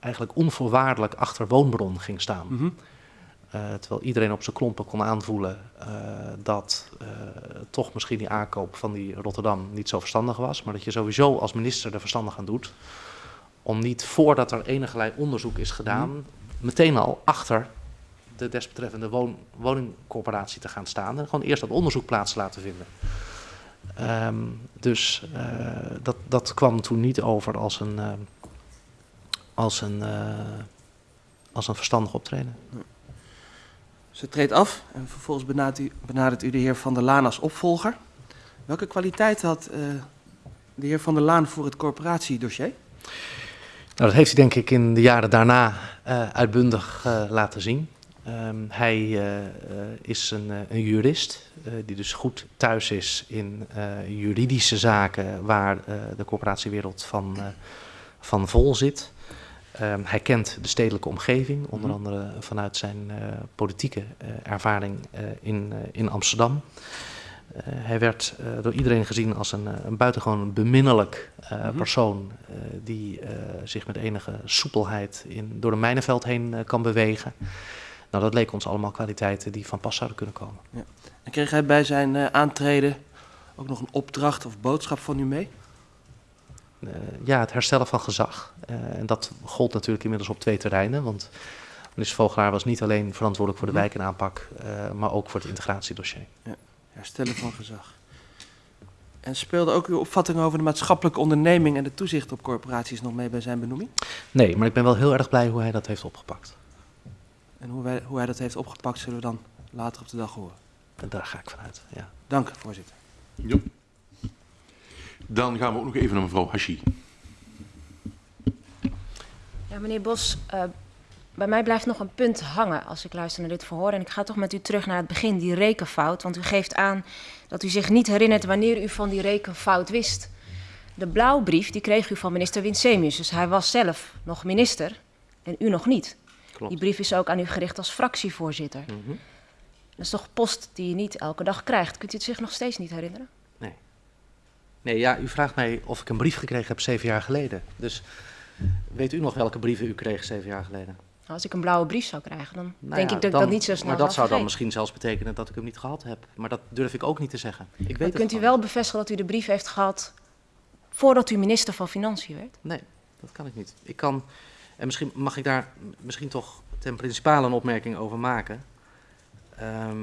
eigenlijk onvoorwaardelijk achter Woonbron ging staan. Mm -hmm. terwijl iedereen op zijn klompen kon aanvoelen dat toch misschien die aankoop van die Rotterdam niet zo verstandig was. Maar dat je sowieso als minister er verstandig aan doet om niet voordat er enige onderzoek is gedaan, mm. meteen al achter de desbetreffende woon, woningcorporatie te gaan staan en gewoon eerst dat onderzoek plaats te laten vinden. Um, dus uh, dat, dat kwam toen niet over als een, uh, als een, uh, als een verstandig optreden. Ze treedt af en vervolgens benadert u, benadert u de heer Van der Laan als opvolger. Welke kwaliteit had de heer Van der Laan voor het corporatiedossier? Nou, dat heeft hij denk ik in de jaren daarna uh, uitbundig uh, laten zien. Um, hij uh, is een, een jurist die dus goed thuis is in juridische zaken waar de corporatiewereld van, van vol zit. Um, hij kent de stedelijke omgeving, onder andere vanuit zijn politieke ervaring in, in Amsterdam. Uh, hij werd uh, door iedereen gezien als een, een buitengewoon beminnelijk mm -hmm. persoon die zich met enige soepelheid in, door de mijnenveld heen kan bewegen. Nou, dat leek ons allemaal kwaliteiten die van pas zouden kunnen komen. Ja. En kreeg hij bij zijn aantreden ook nog een opdracht of boodschap van u mee? ja, het herstellen van gezag. en dat gold natuurlijk inmiddels op twee terreinen, want minister Vogelaar was niet alleen verantwoordelijk voor de wijkenaanpak, maar ook voor het integratiedossier. Ja herstellen van gezag. En speelde ook uw opvatting over de maatschappelijke onderneming en de toezicht op corporaties nog mee bij zijn benoeming? Nee, maar ik ben wel heel erg blij hoe hij dat heeft opgepakt. En hoe, wij, hoe hij dat heeft opgepakt zullen we dan later op de dag horen. En daar ga ik vanuit, ja. Dank, voorzitter. Jo. Dan gaan we ook nog even naar mevrouw Hashi. Ja, meneer Bos, uh, bij mij blijft nog een punt hangen als ik luister naar dit verhoor. En ik ga toch met u terug naar het begin, die rekenfout. Want u geeft aan dat u zich niet herinnert wanneer u van die rekenfout wist. De blauwbrief die kreeg u van minister Winsemius. Dus hij was zelf nog minister en u nog niet. Klopt. Die brief is ook aan u gericht als fractievoorzitter. Mm -hmm. Dat is toch post die je niet elke dag krijgt. Kunt u het zich nog steeds niet herinneren? Nee. Nee, ja, u vraagt mij of ik een brief gekregen heb zeven jaar geleden. Dus weet u nog welke brieven u kreeg zeven jaar geleden? Als ik een blauwe brief zou krijgen, dan Nou denk ja, ik dat dan- ik dat niet zo snel Maar dat zou dan misschien zelfs betekenen dat ik hem niet gehad heb. Maar dat durf ik ook niet te zeggen. Ik weet Maar het kunt u wel bevestigen dat u de brief heeft gehad voordat u minister van Financiën werd? Nee, dat kan ik niet. Ik kan, en misschien mag ik daar misschien toch ten principale een opmerking over maken. Ehm,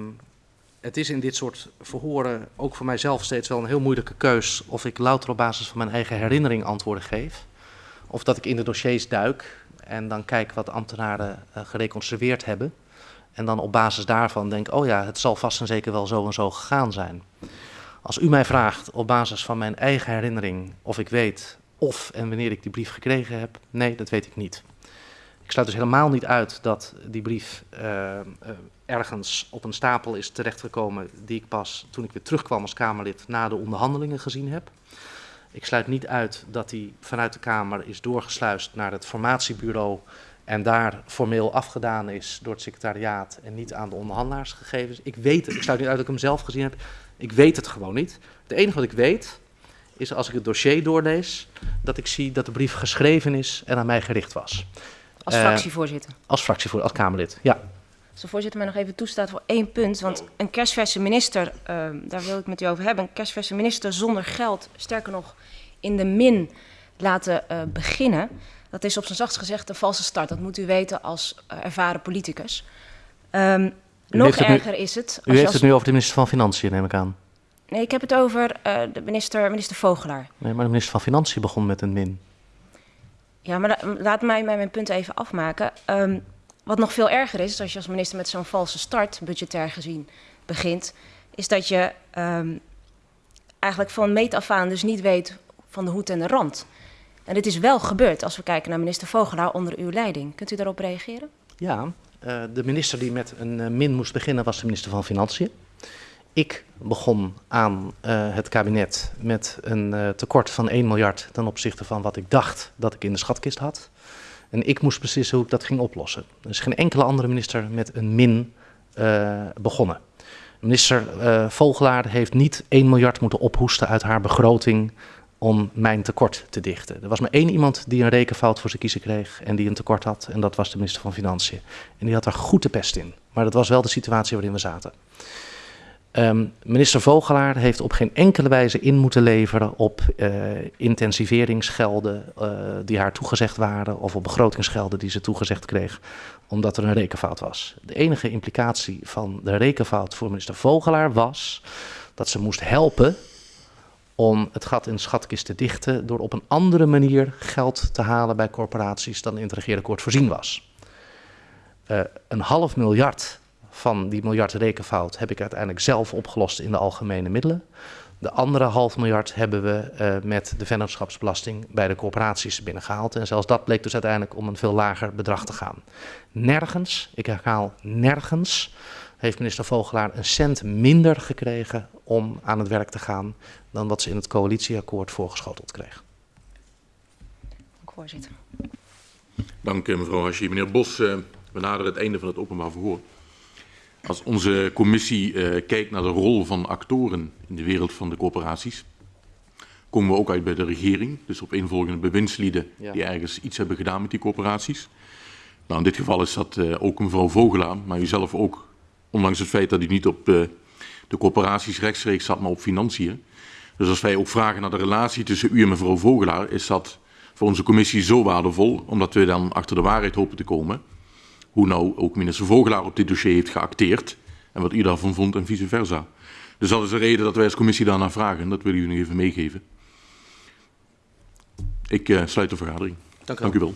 het is in dit soort verhoren ook voor mijzelf steeds wel een heel moeilijke keus of ik louter op basis van mijn eigen herinnering antwoorden geef. Of dat ik in de dossiers duik en dan kijk wat ambtenaren eh, gereconstrueerd hebben. En dan op basis daarvan denk, oh ja, het zal vast en zeker wel zo en zo gegaan zijn. Als u mij vraagt op basis van mijn eigen herinnering of ik weet of en wanneer ik die brief gekregen heb, nee, dat weet ik niet. Ik sluit dus helemaal niet uit dat die brief eh, eh, ergens op een stapel is terechtgekomen die ik pas toen ik weer terugkwam als Kamerlid na de onderhandelingen gezien heb. Ik sluit niet uit dat die vanuit de Kamer is doorgesluist naar het formatiebureau en daar formeel afgedaan is door het secretariaat en niet aan de onderhandelaars gegeven is. Ik weet het, ik sluit niet uit dat ik hem zelf gezien heb. Ik weet het gewoon niet. Het enige wat ik weet is als ik het dossier doorlees, dat ik zie dat de brief geschreven is en aan mij gericht was. Als Eh, fractievoorzitter. Als fractievoorzitter, als Kamerlid. Ja, Als de voorzitter mij nog even toestaat voor één punt. Want een kerstverse minister, ehm, daar wil ik met u over hebben. Een kerstverse minister zonder geld, sterker nog in de min laten eh, beginnen. Dat is op zijn zachtst gezegd een valse start. Dat moet u weten als eh, ervaren politicus. Ehm, nog heeft het nu- erger is het. u als heeft als- het nu over de minister van Financiën, neem ik aan. Nee, ik heb het over eh, de minister, minister Vogelaar. Nee, maar de minister van Financiën begon met een min. Ja, maar la- laat mij mij mijn punt even afmaken. Ehm, wat nog veel erger is, als je als minister met zo'n valse start, budgetair gezien, begint, is dat je ehm, eigenlijk van meet af aan dus niet weet van de hoed en de rand. En dit is wel gebeurd als we kijken naar minister Vogelaar onder uw leiding. Kunt u daarop reageren? Ja, eh, de minister die met een eh, min moest beginnen was de minister van Financiën. Ik begon aan eh, het kabinet met een tekort van 1 miljard ten opzichte van wat ik dacht dat ik in de schatkist had. En ik moest beslissen hoe ik dat ging oplossen. Er is geen enkele andere minister met een min eh, begonnen. Minister eh, Vogelaar heeft niet 1 miljard moeten ophoesten uit haar begroting om mijn tekort te dichten. Er was maar één iemand die een rekenfout voor zijn kiezen kreeg en die een tekort had. En dat was de minister van Financiën. En die had er goed de pest in. Maar dat was wel de situatie waarin we zaten. Ehm, minister Vogelaar heeft op geen enkele wijze in moeten leveren op eh, intensiveringsgelden eh, die haar toegezegd waren of op begrotingsgelden die ze toegezegd kreeg, omdat er een rekenfout was. De enige implicatie van de rekenfout voor minister Vogelaar was dat ze moest helpen om het gat in de schatkist te dichten door op een andere manier geld te halen bij corporaties dan in het regeerakkoord voorzien was. Eh, een half miljard van die miljard rekenfout heb ik uiteindelijk zelf opgelost in de algemene middelen. De andere half miljard hebben we eh, met de vennootschapsbelasting bij de corporaties binnengehaald. En zelfs dat bleek dus uiteindelijk om een veel lager bedrag te gaan. Nergens, ik herhaal nergens, heeft minister Vogelaar een cent minder gekregen om aan het werk te gaan dan wat ze in het coalitieakkoord voorgeschoteld kreeg. Dank, voorzitter. Dank mevrouw Hashi. Meneer Bos, eh, we naderen het einde van het openbaar verhoor. Als onze commissie eh, kijkt naar de rol van actoren in de wereld van de corporaties, komen we ook uit bij de regering. Dus op eenvolgende bewindslieden Ja. die ergens iets hebben gedaan met die corporaties. Nou, in dit geval is dat eh, ook mevrouw Vogelaar, maar u zelf ook, ondanks het feit dat u niet op eh, de corporaties rechtstreeks zat, maar op financiën. Dus als wij ook vragen naar de relatie tussen u en mevrouw Vogelaar, is dat voor onze commissie zo waardevol, omdat we dan achter de waarheid hopen te komen. Hoe nou ook minister Vogelaar op dit dossier heeft geacteerd en wat u daarvan vond en vice versa. Dus dat is de reden dat wij als commissie daarnaar vragen. Dat willen jullie nog even meegeven. Ik eh, sluit de vergadering. Dank u Dank wel. u wel.